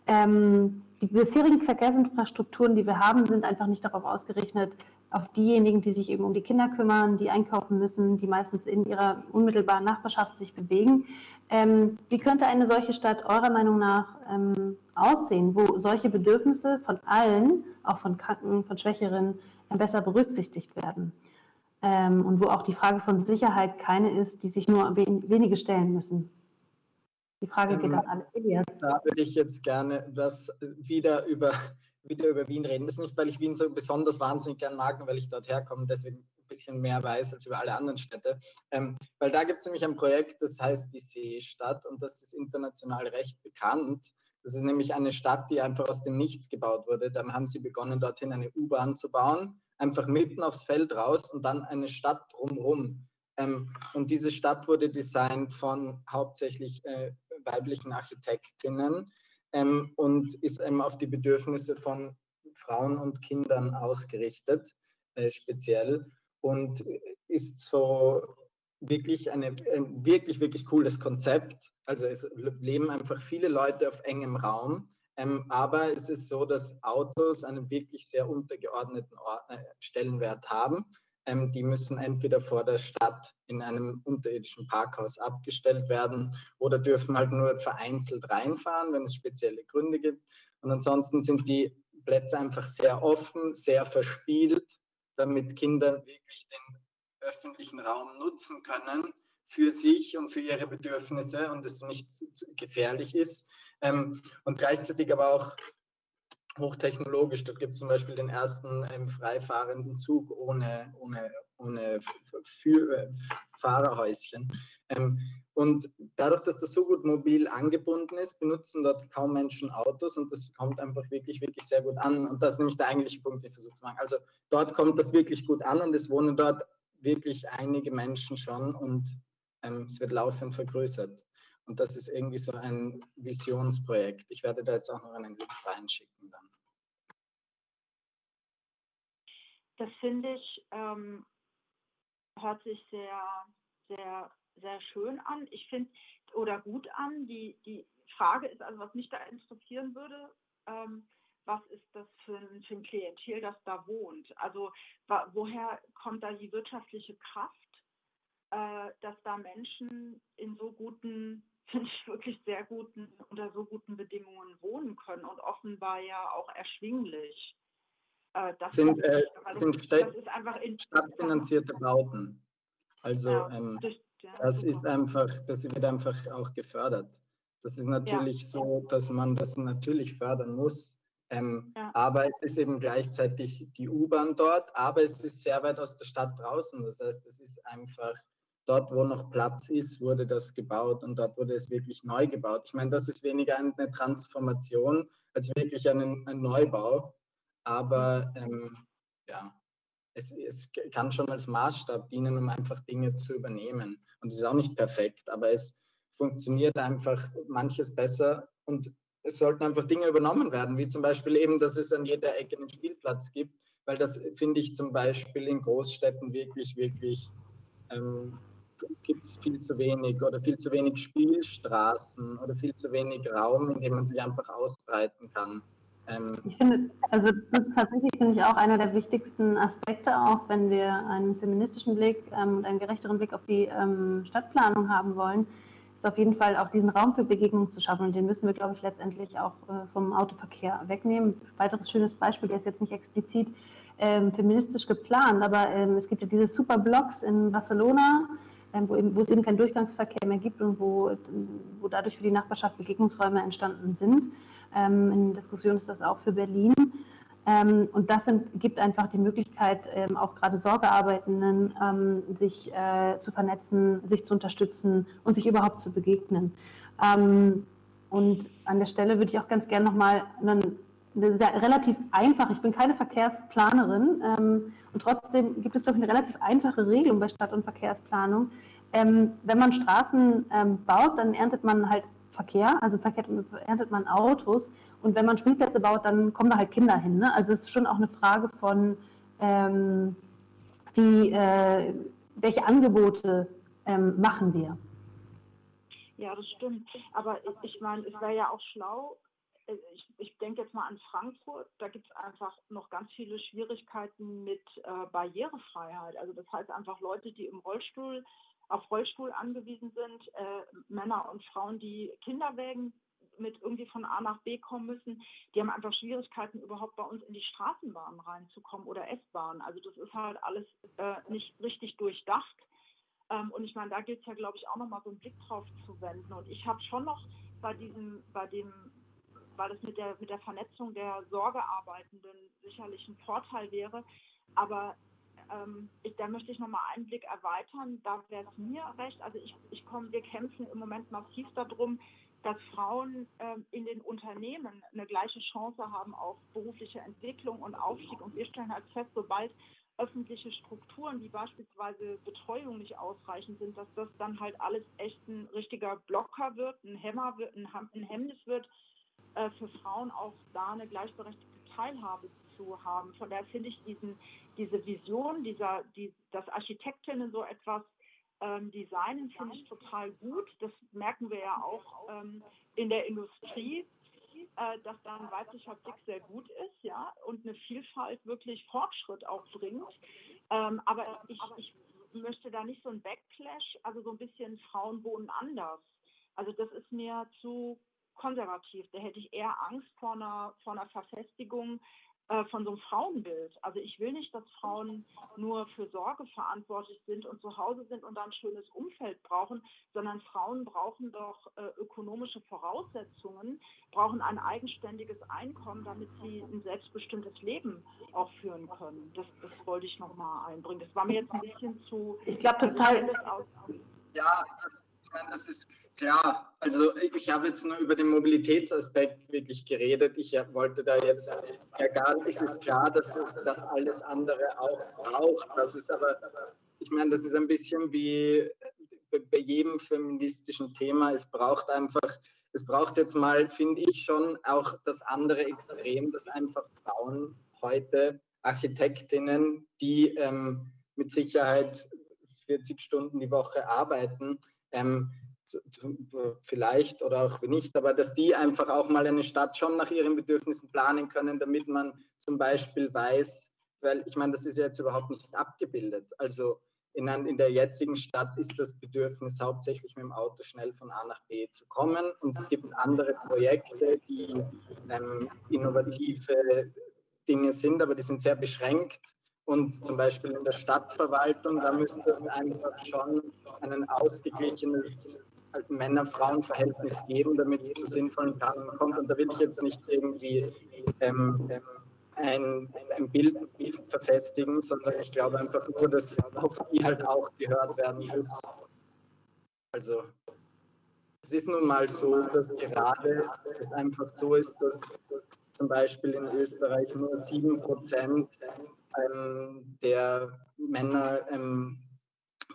Ähm, die bisherigen Verkehrsinfrastrukturen, die wir haben, sind einfach nicht darauf ausgerichtet, auf diejenigen, die sich eben um die Kinder kümmern, die einkaufen müssen, die meistens in ihrer unmittelbaren Nachbarschaft sich bewegen. Ähm, wie könnte eine solche Stadt eurer Meinung nach ähm, aussehen, wo solche Bedürfnisse von allen, auch von Kranken, von Schwächeren, äh, besser berücksichtigt werden? Ähm, und wo auch die Frage von Sicherheit keine ist, die sich nur wenige stellen müssen. Die Frage geht ähm, an alle Elias. Da würde ich jetzt gerne das wieder über, wieder über Wien reden. Das ist nicht, weil ich Wien so besonders wahnsinnig gern mag, weil ich dort herkomme, deswegen ein bisschen mehr weiß als über alle anderen Städte. Ähm, weil da gibt es nämlich ein Projekt, das heißt die Seestadt und das ist international recht bekannt. Das ist nämlich eine Stadt, die einfach aus dem Nichts gebaut wurde. Dann haben sie begonnen, dorthin eine U-Bahn zu bauen, einfach mitten aufs Feld raus und dann eine Stadt drumherum. Ähm, und diese Stadt wurde designt von hauptsächlich äh, weiblichen Architektinnen ähm, und ist eben auf die Bedürfnisse von Frauen und Kindern ausgerichtet, äh, speziell. Und ist so wirklich eine, ein wirklich, wirklich cooles Konzept. Also es leben einfach viele Leute auf engem Raum. Ähm, aber es ist so, dass Autos einen wirklich sehr untergeordneten äh, Stellenwert haben. Ähm, die müssen entweder vor der Stadt in einem unterirdischen Parkhaus abgestellt werden oder dürfen halt nur vereinzelt reinfahren, wenn es spezielle Gründe gibt. Und ansonsten sind die Plätze einfach sehr offen, sehr verspielt, damit Kinder wirklich den öffentlichen Raum nutzen können für sich und für ihre Bedürfnisse und es nicht gefährlich ist. Ähm, und gleichzeitig aber auch hochtechnologisch. Dort gibt es zum Beispiel den ersten ähm, freifahrenden Zug ohne, ohne, ohne Fahrerhäuschen. Ähm, und dadurch, dass das so gut mobil angebunden ist, benutzen dort kaum Menschen Autos und das kommt einfach wirklich, wirklich sehr gut an. Und das ist nämlich der eigentliche Punkt, den ich versuche zu machen. Also dort kommt das wirklich gut an und es wohnen dort wirklich einige Menschen schon und ähm, es wird laufend vergrößert. Und das ist irgendwie so ein Visionsprojekt. Ich werde da jetzt auch noch einen Link reinschicken dann. Das finde ich, ähm, hört sich sehr, sehr, sehr schön an. Ich finde, oder gut an. Die, die Frage ist also, was mich da interessieren würde, ähm, was ist das für ein, für ein Klientel, das da wohnt? Also woher kommt da die wirtschaftliche Kraft, äh, dass da Menschen in so guten sehr guten, unter so guten Bedingungen wohnen können und offenbar ja auch erschwinglich. Äh, das sind, äh, sind das ist einfach in, stadtfinanzierte Bauten. Also ja, ähm, das, ja, das ist einfach, das wird einfach auch gefördert. Das ist natürlich ja. so, dass man das natürlich fördern muss. Ähm, aber es ist eben gleichzeitig die U-Bahn dort, aber es ist sehr weit aus der Stadt draußen. Das heißt, es ist einfach dort, wo noch Platz ist, wurde das gebaut und dort wurde es wirklich neu gebaut. Ich meine, das ist weniger eine Transformation als wirklich ein, ein Neubau, aber ähm, ja, es, es, kann schon als Maßstab dienen, um einfach Dinge zu übernehmen. Und es ist auch nicht perfekt, aber es funktioniert einfach manches besser und es sollten einfach Dinge übernommen werden, wie zum Beispiel eben, dass es an jeder Ecke einen Spielplatz gibt, weil das finde ich zum Beispiel in Großstädten wirklich, wirklich ähm, gibt es viel zu wenig oder viel zu wenig Spielstraßen oder viel zu wenig Raum, in dem man sich einfach ausbreiten kann. Ähm ich finde, also das ist tatsächlich, finde ich, auch einer der wichtigsten Aspekte, auch wenn wir einen feministischen Blick ähm, und einen gerechteren Blick auf die ähm, Stadtplanung haben wollen, ist auf jeden Fall auch diesen Raum für Begegnung zu schaffen. Und den müssen wir, glaube ich, letztendlich auch äh, vom Autoverkehr wegnehmen. Weiteres schönes Beispiel, der ist jetzt nicht explizit ähm, feministisch geplant, aber ähm, es gibt ja diese super Blocks in Barcelona, wo, eben, wo, es eben keinen Durchgangsverkehr mehr gibt und wo, wo dadurch für die Nachbarschaft Begegnungsräume entstanden sind. Ähm, in Diskussion ist das auch für Berlin. Ähm, und das sind, gibt einfach die Möglichkeit, ähm, auch gerade Sorgearbeitenden, ähm, sich äh, zu vernetzen, sich zu unterstützen und sich überhaupt zu begegnen. Ähm, und an der Stelle würde ich auch ganz gerne nochmal einen relativ einfach, ich bin keine Verkehrsplanerin ähm, und trotzdem gibt es, glaube ich, eine relativ einfache Regelung bei Stadt- und Verkehrsplanung. Ähm, wenn man Straßen ähm, baut, dann erntet man halt Verkehr. Also erntet man Autos und wenn man Spielplätze baut, dann kommen da halt Kinder hin. Ne? Also es ist schon auch eine Frage von, ähm, wie, äh, welche Angebote ähm, machen wir. Ja, das stimmt. Aber ich meine, es wäre ja auch schlau, ich, ich denke jetzt mal an Frankfurt, da gibt es einfach noch ganz viele Schwierigkeiten mit äh, Barrierefreiheit. Also das heißt einfach Leute, die im Rollstuhl auf Rollstuhl angewiesen sind, äh, Männer und Frauen, die Kinderwägen mit irgendwie von A nach B kommen müssen, die haben einfach Schwierigkeiten, überhaupt bei uns in die Straßenbahn reinzukommen oder S-Bahn. Also das ist halt alles äh, nicht richtig durchdacht. Ähm, und ich meine, da gilt es ja, glaube ich, auch nochmal so einen Blick drauf zu wenden. Und ich habe schon noch bei diesem, bei dem, weil es mit der, mit der Vernetzung der Sorgearbeitenden sicherlich ein Vorteil wäre, aber ähm, ich, da möchte ich nochmal einen Blick erweitern. Da wäre es mir recht. Also ich, ich komme, wir kämpfen im Moment massiv darum, dass Frauen ähm, in den Unternehmen eine gleiche Chance haben auf berufliche Entwicklung und Aufstieg. Und wir stellen halt fest, sobald öffentliche Strukturen wie beispielsweise Betreuung nicht ausreichend sind, dass das dann halt alles echt ein richtiger Blocker wird, ein Hämmer wird, ein, ein Hemmnis wird, äh, für Frauen auch da eine gleichberechtigte Teilhabe zu haben. Von daher finde ich diesen, diese Vision, dieser, die, dass Architektinnen so etwas ähm, designen, finde ich total gut. Das merken wir ja auch ähm, in der Industrie, äh, dass da ein weiblicher Blick sehr gut ist, ja, und eine Vielfalt wirklich Fortschritt auch bringt. Ähm, aber ich, ich möchte da nicht so ein Backlash, also so ein bisschen Frauen wohnen anders. Also das ist mir zu konservativ. Da hätte ich eher Angst vor einer, vor einer Verfestigung äh, von so einem Frauenbild. Also ich will nicht, dass Frauen nur für Sorge verantwortlich sind und zu Hause sind und dann ein schönes Umfeld brauchen, sondern Frauen brauchen doch äh, ökonomische Voraussetzungen, brauchen ein eigenständiges Einkommen, damit sie ein selbstbestimmtes Leben auch führen können. Das, das wollte ich nochmal einbringen. Das war mir jetzt ein bisschen zu. Ich glaube total. Ja, das ich meine, das ist klar. Also ich habe jetzt nur über den Mobilitätsaspekt wirklich geredet. Ich wollte da jetzt ja gar es ist klar, dass es das alles andere auch braucht. Das ist aber, ich meine, das ist ein bisschen wie bei jedem feministischen Thema. Es braucht einfach, es braucht jetzt mal, finde ich schon, auch das andere Extrem, dass einfach Frauen heute Architektinnen, die ähm, mit Sicherheit 40 Stunden die Woche arbeiten, ähm, vielleicht oder auch nicht, aber dass die einfach auch mal eine Stadt schon nach ihren Bedürfnissen planen können, damit man zum Beispiel weiß, weil ich meine, das ist ja jetzt überhaupt nicht abgebildet. Also in, in der jetzigen Stadt ist das Bedürfnis hauptsächlich mit dem Auto schnell von A nach B zu kommen und es gibt andere Projekte, die ähm, innovative Dinge sind, aber die sind sehr beschränkt und zum Beispiel in der Stadtverwaltung, da müsste es einfach schon ein ausgeglichenes Männer-Frauen-Verhältnis geben, damit es zu sinnvollen Planungen kommt. Und da will ich jetzt nicht irgendwie ähm, ein, ein, Bild, ein Bild verfestigen, sondern ich glaube einfach nur, dass auf die halt auch gehört werden muss. Also es ist nun mal so, dass gerade es einfach so ist, dass zum Beispiel in Österreich nur 7% ähm, der Männer ähm,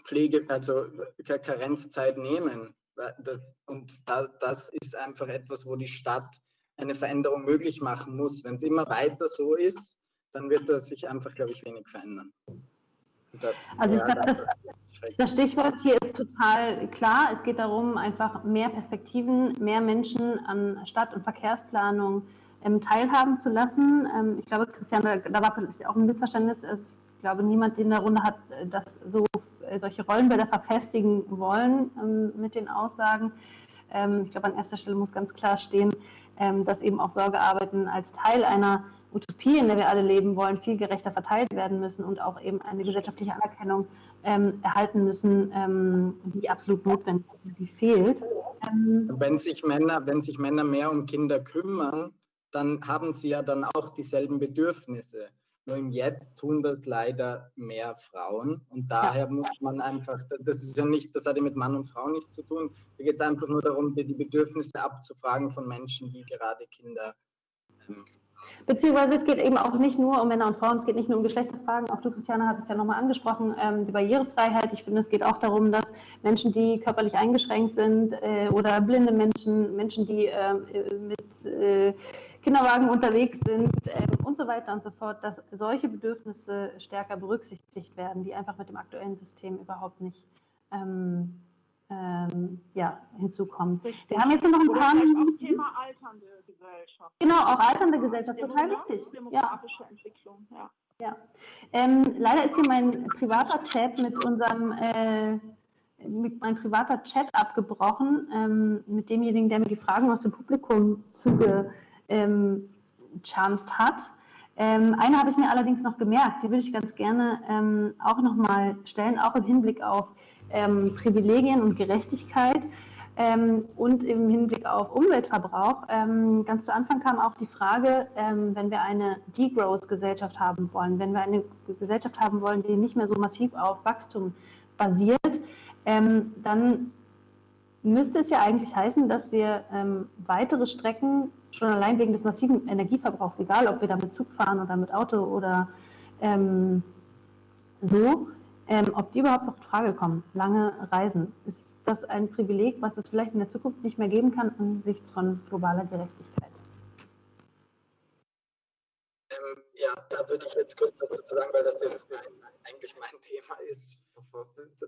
Pflege, also Karenzzeit nehmen. Das, und da, das ist einfach etwas, wo die Stadt eine Veränderung möglich machen muss. Wenn es immer weiter so ist, dann wird das sich einfach, glaube ich, wenig verändern. Das, also ich glaube, das, das Stichwort hier ist total klar. Es geht darum, einfach mehr Perspektiven, mehr Menschen an Stadt- und Verkehrsplanung ähm, teilhaben zu lassen. Ähm, ich glaube, Christian, da, war vielleicht auch ein Missverständnis. Ich glaube, niemand in der Runde hat äh, das so äh, solche Rollenbilder verfestigen wollen ähm, mit den Aussagen. Ähm, ich glaube, an erster Stelle muss ganz klar stehen, ähm, dass eben auch Sorgearbeiten als Teil einer Utopie, in der wir alle leben wollen, viel gerechter verteilt werden müssen und auch eben eine gesellschaftliche Anerkennung ähm, erhalten müssen, ähm, die absolut notwendig ist, die fehlt. Ähm, wenn, sich Männer, wenn sich Männer mehr um Kinder kümmern, dann haben sie ja dann auch dieselben Bedürfnisse. Nur im Jetzt tun das leider mehr Frauen und daher muss man einfach, das ist ja nicht, das hat ja mit Mann und Frau nichts zu tun. Da geht es einfach nur darum, die Bedürfnisse abzufragen von Menschen, die gerade Kinder ähm, Beziehungsweise es geht eben auch nicht nur um Männer und Frauen, es geht nicht nur um Geschlechterfragen. Auch du, Christiane, hat es ja nochmal angesprochen, ähm, die Barrierefreiheit. Ich finde, es geht auch darum, dass Menschen, die körperlich eingeschränkt sind äh, oder blinde Menschen, Menschen, die äh, mit äh, Kinderwagen unterwegs sind ähm, und so weiter und so fort, dass solche Bedürfnisse stärker berücksichtigt werden, die einfach mit dem aktuellen System überhaupt nicht ähm, ähm, ja, hinzukommen. Richtig. Wir haben jetzt noch ein Oder paar Minuten. Thema alternde Gesellschaft. Genau, auch alternde Gesellschaft, total wichtig. Demografische ja. Entwicklung, ja. ja. Ähm, leider ist hier mein privater Chat mit unserem äh, mit mein privater Chat abgebrochen ähm, mit demjenigen, der mir die Fragen aus dem Publikum zugechanst ähm, hat. Ähm, eine habe ich mir allerdings noch gemerkt, die würde ich ganz gerne ähm, auch nochmal stellen, auch im Hinblick auf ähm, Privilegien und Gerechtigkeit ähm, und im Hinblick auf Umweltverbrauch. Ähm, ganz zu Anfang kam auch die Frage, ähm, wenn wir eine Degrowth-Gesellschaft haben wollen, wenn wir eine Gesellschaft haben wollen, die nicht mehr so massiv auf Wachstum basiert, dann müsste es ja eigentlich heißen, dass wir weitere Strecken schon allein wegen des massiven Energieverbrauchs, egal ob wir da mit Zug fahren oder mit Auto oder so, ähm, ob die überhaupt noch in Frage kommen, lange Reisen. Ist das ein Privileg, was es vielleicht in der Zukunft nicht mehr geben kann angesichts von globaler Gerechtigkeit? Ähm, ja, da würde ich jetzt kurz dazu sagen, weil das jetzt eigentlich mein Thema ist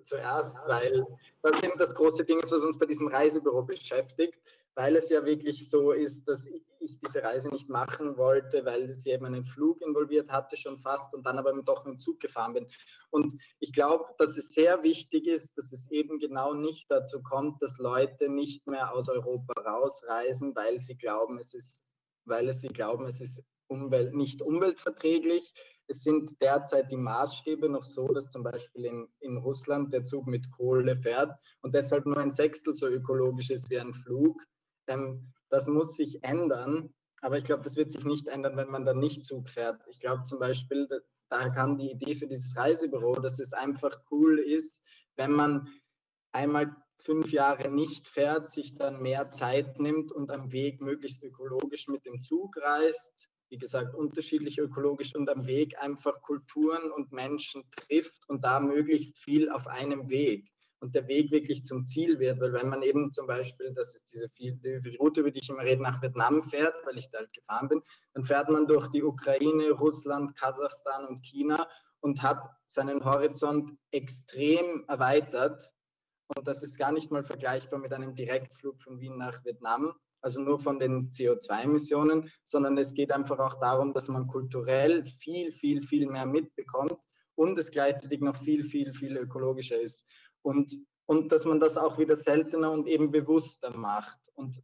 zuerst, weil das eben das große Ding ist, was uns bei diesem Reisebüro beschäftigt weil es ja wirklich so ist, dass ich diese Reise nicht machen wollte, weil sie eben einen Flug involviert hatte schon fast und dann aber doch mit dem Zug gefahren bin. Und ich glaube, dass es sehr wichtig ist, dass es eben genau nicht dazu kommt, dass Leute nicht mehr aus Europa rausreisen, weil sie glauben, es ist, weil sie glauben, es ist Umwelt, nicht umweltverträglich. Es sind derzeit die Maßstäbe noch so, dass zum Beispiel in, in Russland der Zug mit Kohle fährt und deshalb nur ein Sechstel so ökologisch ist wie ein Flug. Ähm, das muss sich ändern, aber ich glaube, das wird sich nicht ändern, wenn man dann nicht Zug fährt. Ich glaube zum Beispiel, da kam die Idee für dieses Reisebüro, dass es einfach cool ist, wenn man einmal fünf Jahre nicht fährt, sich dann mehr Zeit nimmt und am Weg möglichst ökologisch mit dem Zug reist. Wie gesagt, unterschiedlich ökologisch und am Weg einfach Kulturen und Menschen trifft und da möglichst viel auf einem Weg und der Weg wirklich zum Ziel wird. Weil wenn man eben zum Beispiel, das ist diese Route, über die ich immer rede, nach Vietnam fährt, weil ich da halt gefahren bin, dann fährt man durch die Ukraine, Russland, Kasachstan und China und hat seinen Horizont extrem erweitert. Und das ist gar nicht mal vergleichbar mit einem Direktflug von Wien nach Vietnam, also nur von den CO2-Emissionen, sondern es geht einfach auch darum, dass man kulturell viel, viel, viel mehr mitbekommt und es gleichzeitig noch viel, viel, viel ökologischer ist und, und dass man das auch wieder seltener und eben bewusster macht. Und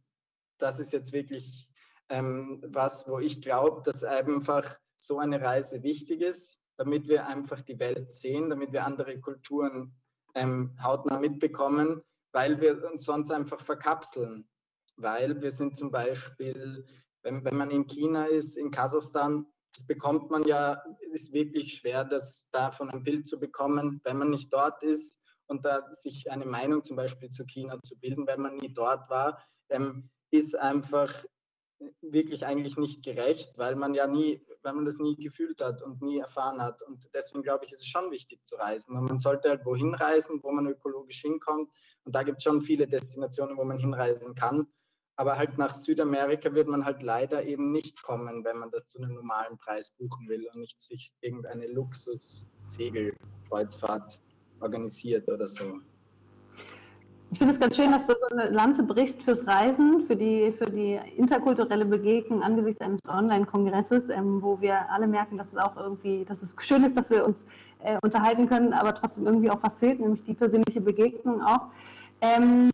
das ist jetzt wirklich ähm, was, wo ich glaube, dass einfach so eine Reise wichtig ist, damit wir einfach die Welt sehen, damit wir andere Kulturen ähm, hautnah mitbekommen, weil wir uns sonst einfach verkapseln. Weil wir sind zum Beispiel, wenn, wenn man in China ist, in Kasachstan, das bekommt man ja, ist wirklich schwer, das davon ein Bild zu bekommen, wenn man nicht dort ist und da sich eine Meinung zum Beispiel zu China zu bilden, wenn man nie dort war, ähm, ist einfach wirklich eigentlich nicht gerecht, weil man ja nie, weil man das nie gefühlt hat und nie erfahren hat. Und deswegen glaube ich, ist es schon wichtig zu reisen. Und man sollte halt wohin reisen, wo man ökologisch hinkommt. Und da gibt es schon viele Destinationen, wo man hinreisen kann. Aber halt nach Südamerika wird man halt leider eben nicht kommen, wenn man das zu einem normalen Preis buchen will und nicht sich irgendeine Luxus-Segelkreuzfahrt organisiert oder so. Ich finde es ganz schön, dass du so eine Lanze brichst fürs Reisen, für die, für die interkulturelle Begegnung angesichts eines Online-Kongresses, ähm, wo wir alle merken, dass es auch irgendwie, dass es schön ist, dass wir uns äh, unterhalten können, aber trotzdem irgendwie auch was fehlt, nämlich die persönliche Begegnung auch. Ähm,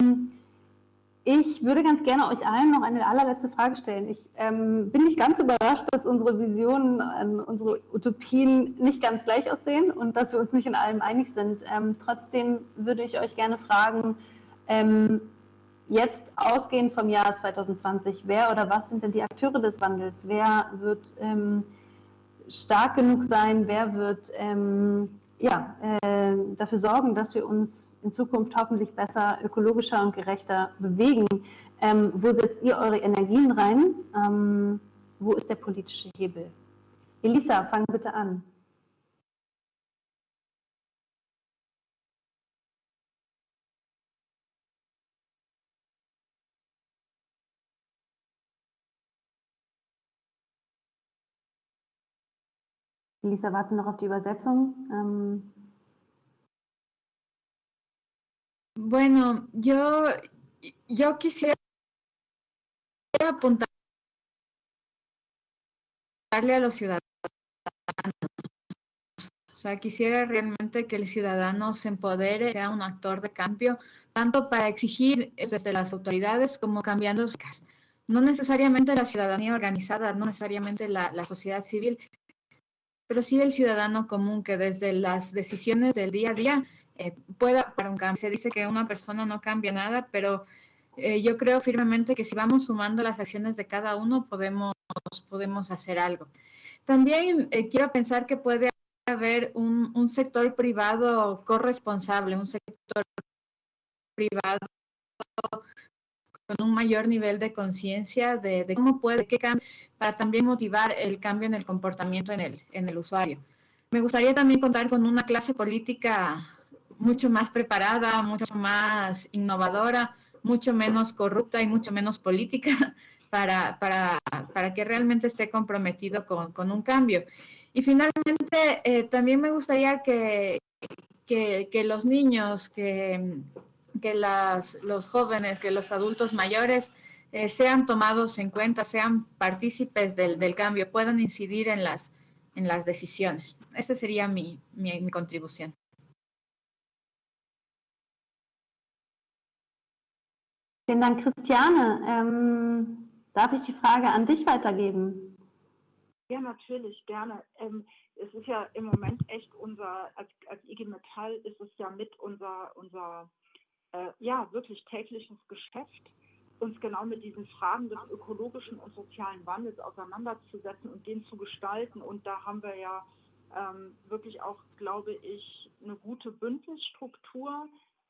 ich würde ganz gerne euch allen noch eine allerletzte Frage stellen. Ich ähm, bin nicht ganz überrascht, dass unsere Visionen, äh, unsere Utopien nicht ganz gleich aussehen und dass wir uns nicht in allem einig sind. Ähm, trotzdem würde ich euch gerne fragen, ähm, jetzt ausgehend vom Jahr 2020, wer oder was sind denn die Akteure des Wandels? Wer wird ähm, stark genug sein? Wer wird ähm, ja, äh, dafür sorgen, dass wir uns in Zukunft hoffentlich besser, ökologischer und gerechter bewegen. Ähm, wo setzt ihr eure Energien rein? Ähm, wo ist der politische Hebel? Elisa, fang bitte an. Lisa, warte noch auf die Übersetzung. Ähm bueno, yo, yo quisiera apuntarle a los ciudadanos. O sea, quisiera realmente que el ciudadano se empodere, sea un actor de cambio, tanto para exigir desde las autoridades como cambiando no necesariamente la ciudadanía organizada, no necesariamente la, la sociedad civil, pero sí el ciudadano común que desde las decisiones del día a día eh, pueda para un cambio. Se dice que una persona no cambia nada, pero eh, yo creo firmemente que si vamos sumando las acciones de cada uno podemos, podemos hacer algo. También eh, quiero pensar que puede haber un, un sector privado corresponsable, un sector privado con un mayor nivel de conciencia de, cómo puede, qué cambia, para también motivar el cambio en el comportamiento en el, en el usuario. Me gustaría también contar con una clase política mucho más preparada, mucho más innovadora, mucho menos corrupta y mucho menos política [LAUGHS] para, para, para que realmente esté comprometido con, con un cambio. Y finalmente, eh, también me gustaría que, que, que los niños, que, que las, los jóvenes, que los adultos mayores eh, sean tomados en cuenta, sean partícipes del, del, cambio, puedan incidir en las, en las decisiones. Esa sería mi, mi, mi contribución. Vielen Dank, Christiane. Ähm, darf ich die Frage an dich weitergeben? Ja, natürlich, gerne. Ähm, es ist ja im Moment echt unser, als, als IG Metall ist es ja mit unser, unser äh, ja, wirklich tägliches Geschäft, uns genau mit diesen Fragen des ökologischen und sozialen Wandels auseinanderzusetzen und den zu gestalten. Und da haben wir ja ähm, wirklich auch, glaube ich, eine gute Bündnisstruktur,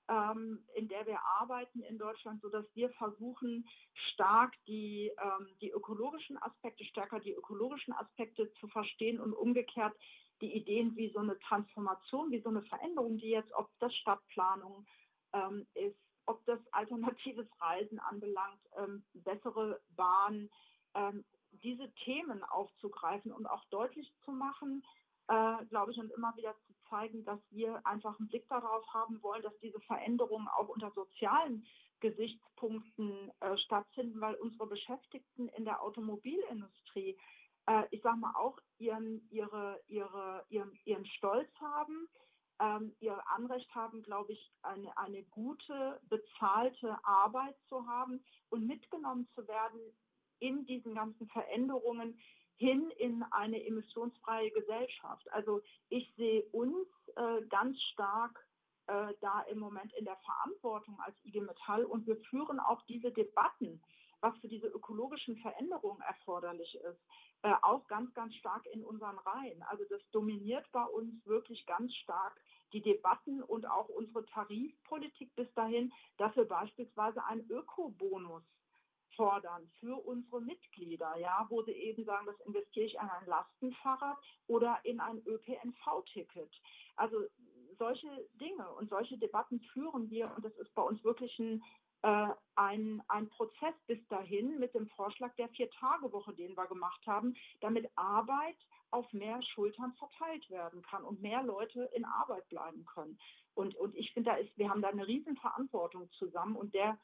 ähm, in der wir arbeiten in Deutschland, sodass wir versuchen, stark die, ähm, die ökologischen Aspekte, stärker die ökologischen Aspekte zu verstehen und umgekehrt die Ideen wie so eine Transformation, wie so eine Veränderung, die jetzt, ob das Stadtplanung ähm, ist, ob das alternatives Reisen anbelangt, ähm, bessere Bahnen, ähm, diese Themen aufzugreifen und auch deutlich zu machen, äh, glaube ich, und immer wieder zu zeigen, dass wir einfach einen Blick darauf haben wollen, dass diese Veränderungen auch unter sozialen Gesichtspunkten äh, stattfinden, weil unsere Beschäftigten in der Automobilindustrie, äh, ich sage mal, auch ihren, ihre, ihre, ihren, ihren Stolz haben, ähm, ihr Anrecht haben, glaube ich, eine, eine gute, bezahlte Arbeit zu haben und mitgenommen zu werden in diesen ganzen Veränderungen hin in eine emissionsfreie Gesellschaft. Also ich sehe uns äh, ganz stark äh, da im Moment in der Verantwortung als IG Metall und wir führen auch diese Debatten, was für diese ökologischen Veränderungen erforderlich ist, äh, auch ganz, ganz stark in unseren Reihen. Also das dominiert bei uns wirklich ganz stark die Debatten und auch unsere Tarifpolitik bis dahin, dass wir beispielsweise einen Ökobonus fordern für unsere Mitglieder, ja, wo sie eben sagen, das investiere ich in ein Lastenfahrrad oder in ein ÖPNV-Ticket. Also solche Dinge und solche Debatten führen wir und das ist bei uns wirklich ein, äh, ein, ein Prozess bis dahin mit dem Vorschlag der Vier-Tage-Woche, den wir gemacht haben, damit Arbeit auf mehr Schultern verteilt werden kann und mehr Leute in Arbeit bleiben können. Und, und ich finde, da ist, wir haben da eine Riesenverantwortung zusammen und der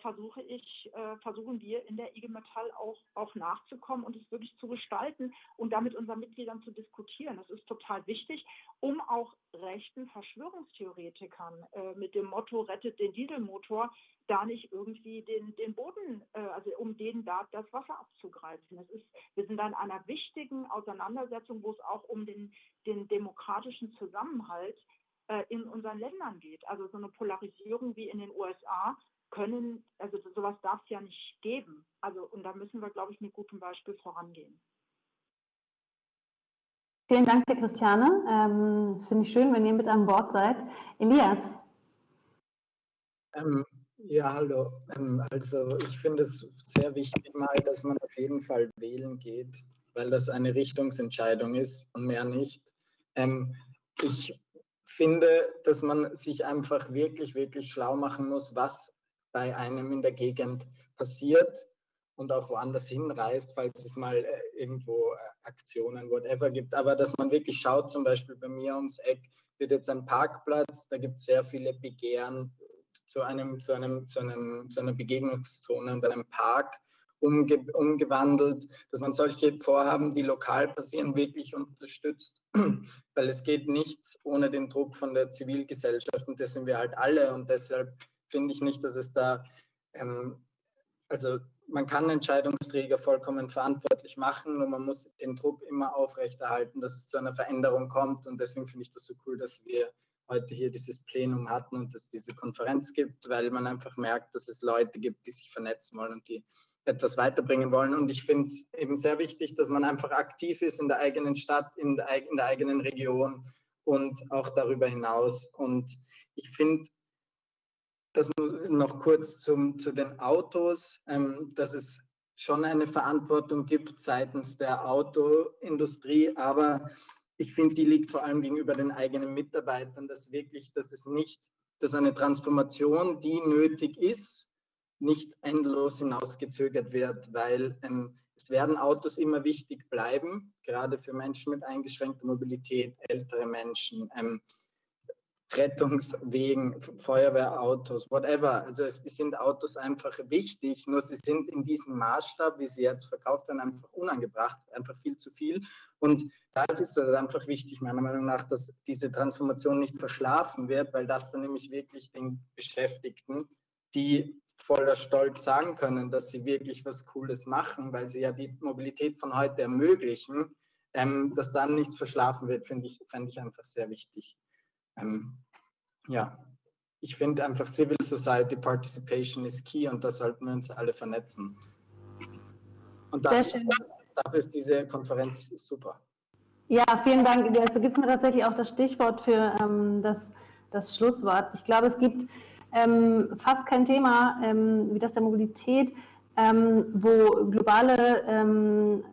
versuche ich, äh, versuchen wir in der IG Metall auch, auch nachzukommen und es wirklich zu gestalten und damit unseren Mitgliedern zu diskutieren. Das ist total wichtig, um auch rechten Verschwörungstheoretikern äh, mit dem Motto rettet den Dieselmotor da nicht irgendwie den, den Boden, äh, also um denen da das Wasser abzugreifen. Das ist, wir sind in einer wichtigen Auseinandersetzung, wo es auch um den, den demokratischen Zusammenhalt äh, in unseren Ländern geht. Also so eine Polarisierung wie in den USA können, also sowas darf es ja nicht geben. Also und da müssen wir, glaube ich, mit gutem Beispiel vorangehen. Vielen Dank, Herr Christiane. Ähm, das finde ich schön, wenn ihr mit an Bord seid. Elias. Ähm, Ja, hallo. Ähm, also ich finde es sehr wichtig mal, dass man auf jeden Fall wählen geht, weil das eine Richtungsentscheidung ist und mehr nicht. Ähm, ich finde, dass man sich einfach wirklich, wirklich schlau machen muss, was bei einem in der Gegend passiert und auch woanders hinreist, falls es mal äh, irgendwo äh, Aktionen, whatever gibt. Aber dass man wirklich schaut, zum Beispiel bei mir ums Eck wird jetzt ein Parkplatz, da gibt es sehr viele Begehren zu, einem, zu, einem, zu, einem, zu einer Begegnungszone und einem Park umge umgewandelt, dass man solche Vorhaben, die lokal passieren, wirklich unterstützt. [CLEARS THROAT] Weil es geht nichts ohne den Druck von der Zivilgesellschaft und das sind wir halt alle und deshalb finde ich nicht, dass es da, ähm, also man kann Entscheidungsträger vollkommen verantwortlich machen und man muss den Druck immer aufrechterhalten, dass es zu einer Veränderung kommt und deswegen finde ich das so cool, dass wir heute hier dieses Plenum hatten und es diese Konferenz gibt, weil man einfach merkt, dass es Leute gibt, die sich vernetzen wollen und die etwas weiterbringen wollen. Und ich finde es eben sehr wichtig, dass man einfach aktiv ist in der eigenen Stadt, in der, in der eigenen Region und auch darüber hinaus. Und ich finde, dass noch kurz zum, zu den Autos, ähm, dass es schon eine Verantwortung gibt seitens der Autoindustrie, aber ich finde, die liegt vor allem gegenüber den eigenen Mitarbeitern, dass wirklich, dass es nicht, dass eine Transformation, die nötig ist, nicht endlos hinausgezögert wird, weil ähm, es werden Autos immer wichtig bleiben, gerade für Menschen mit eingeschränkter Mobilität, ältere Menschen, ähm, Rettungswegen, Feuerwehrautos, whatever. Also es sind Autos einfach wichtig, nur sie sind in diesem Maßstab, wie sie jetzt verkauft werden, einfach unangebracht, einfach viel zu viel. Und da ist es einfach wichtig, meiner Meinung nach, dass diese Transformation nicht verschlafen wird, weil das dann nämlich wirklich den Beschäftigten, die voller Stolz sagen können, dass sie wirklich was Cooles machen, weil sie ja die Mobilität von heute ermöglichen, ähm, dass dann nichts verschlafen wird, finde ich, fände ich einfach sehr wichtig. Ähm, ja, ich finde einfach Civil Society Participation ist key und da sollten wir uns alle vernetzen. Und das, dafür ist diese Konferenz super. Ja, vielen Dank. Also gibt es mir tatsächlich auch das Stichwort für ähm, das, das Schlusswort. Ich glaube, es gibt ähm, fast kein Thema ähm, wie das der Mobilität, ähm, wo globale ähm,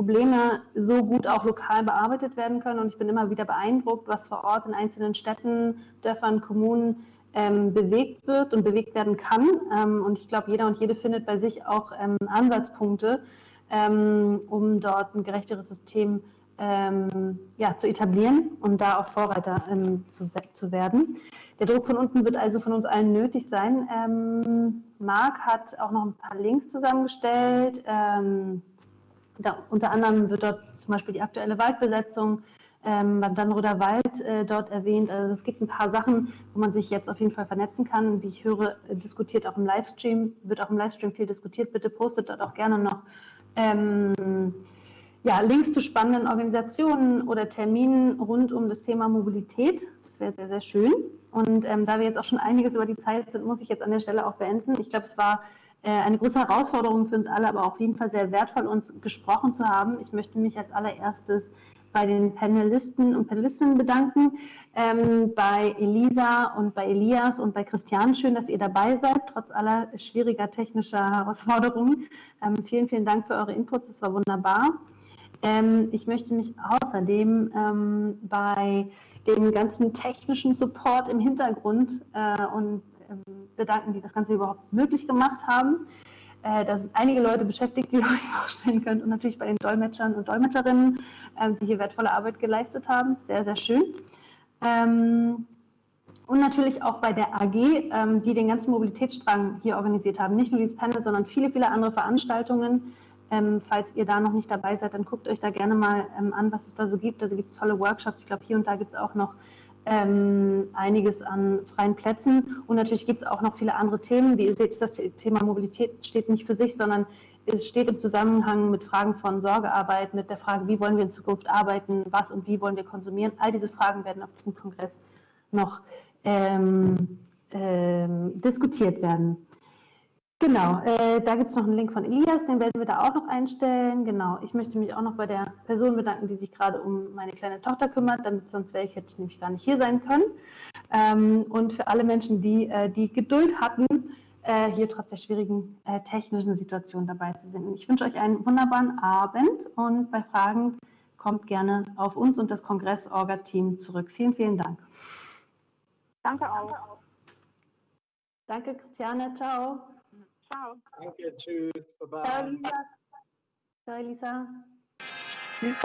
Probleme so gut auch lokal bearbeitet werden können. Und ich bin immer wieder beeindruckt, was vor Ort in einzelnen Städten, Dörfern, Kommunen ähm, bewegt wird und bewegt werden kann. Ähm, und ich glaube, jeder und jede findet bei sich auch ähm, Ansatzpunkte, ähm, um dort ein gerechteres System ähm, ja, zu etablieren und da auch Vorreiter ähm, zu, zu werden. Der Druck von unten wird also von uns allen nötig sein. Marc hat auch noch ein paar Links zusammengestellt. Da, unter anderem wird dort zum Beispiel die aktuelle Waldbesetzung ähm, beim Dannroder Wald äh, dort erwähnt. Also es gibt ein paar Sachen, wo man sich jetzt auf jeden Fall vernetzen kann. Wie ich höre, diskutiert auch im Livestream, wird auch im Livestream viel diskutiert. Bitte postet dort auch gerne noch ähm, ja, Links zu spannenden Organisationen oder Terminen rund um das Thema Mobilität. Das wäre sehr, sehr schön. Und ähm, da wir jetzt auch schon einiges über die Zeit sind, muss ich jetzt an der Stelle auch beenden. Ich glaube, es war eine große Herausforderung für uns alle, aber auf jeden Fall sehr wertvoll, uns gesprochen zu haben. Ich möchte mich als allererstes bei den Panelisten und Panelistinnen bedanken, ähm, bei Elisa und bei Elias und bei Christian. Schön, dass ihr dabei seid, trotz aller schwieriger technischer Herausforderungen. Ähm, vielen, vielen Dank für eure Inputs, das war wunderbar. Ähm, ich möchte mich außerdem ähm, bei dem ganzen technischen Support im Hintergrund äh, und bedanken, die das Ganze überhaupt möglich gemacht haben. Äh, da sind einige Leute beschäftigt, wie ihr [LAUGHS] euch vorstellen könnt, und natürlich bei den Dolmetschern und Dolmetscherinnen, ähm, die hier wertvolle Arbeit geleistet haben. Sehr, sehr schön. Ähm, und natürlich auch bei der AG, die den ganzen Mobilitätsstrang hier organisiert haben. Nicht nur dieses Panel, sondern viele, viele andere Veranstaltungen. falls ihr da noch nicht dabei seid, dann guckt euch da gerne mal an, was es da so gibt. Also gibt es tolle Workshops. Ich glaube, hier und da gibt es auch noch ähm, einiges an freien Plätzen. Und natürlich gibt es auch noch viele andere Themen. Wie ihr seht, das Thema Mobilität steht nicht für sich, sondern es steht im Zusammenhang mit Fragen von Sorgearbeit, mit der Frage, wie wollen wir in Zukunft arbeiten, was und wie wollen wir konsumieren. All diese Fragen werden auf diesem Kongress noch ähm, ähm, diskutiert werden. Genau, äh, da gibt es noch einen Link von Elias, den werden wir da auch noch einstellen. Genau, ich möchte mich auch noch bei der Person bedanken, die sich gerade um meine kleine Tochter kümmert, damit sonst wäre ich, hätte ich nämlich gar nicht hier sein können. Ähm, und für alle Menschen, die äh, die Geduld hatten, äh, hier trotz der schwierigen äh, technischen Situation dabei zu sein. Ich wünsche euch einen wunderbaren Abend und bei Fragen kommt gerne auf uns und das Kongress-Orga-Team zurück. Vielen, vielen Dank. Danke auch. Danke, Christiane. Ciao. Ciao. Danke, tschüss. Bye-bye. Ciao, Lisa. Ciao, Elisa. Tschüss.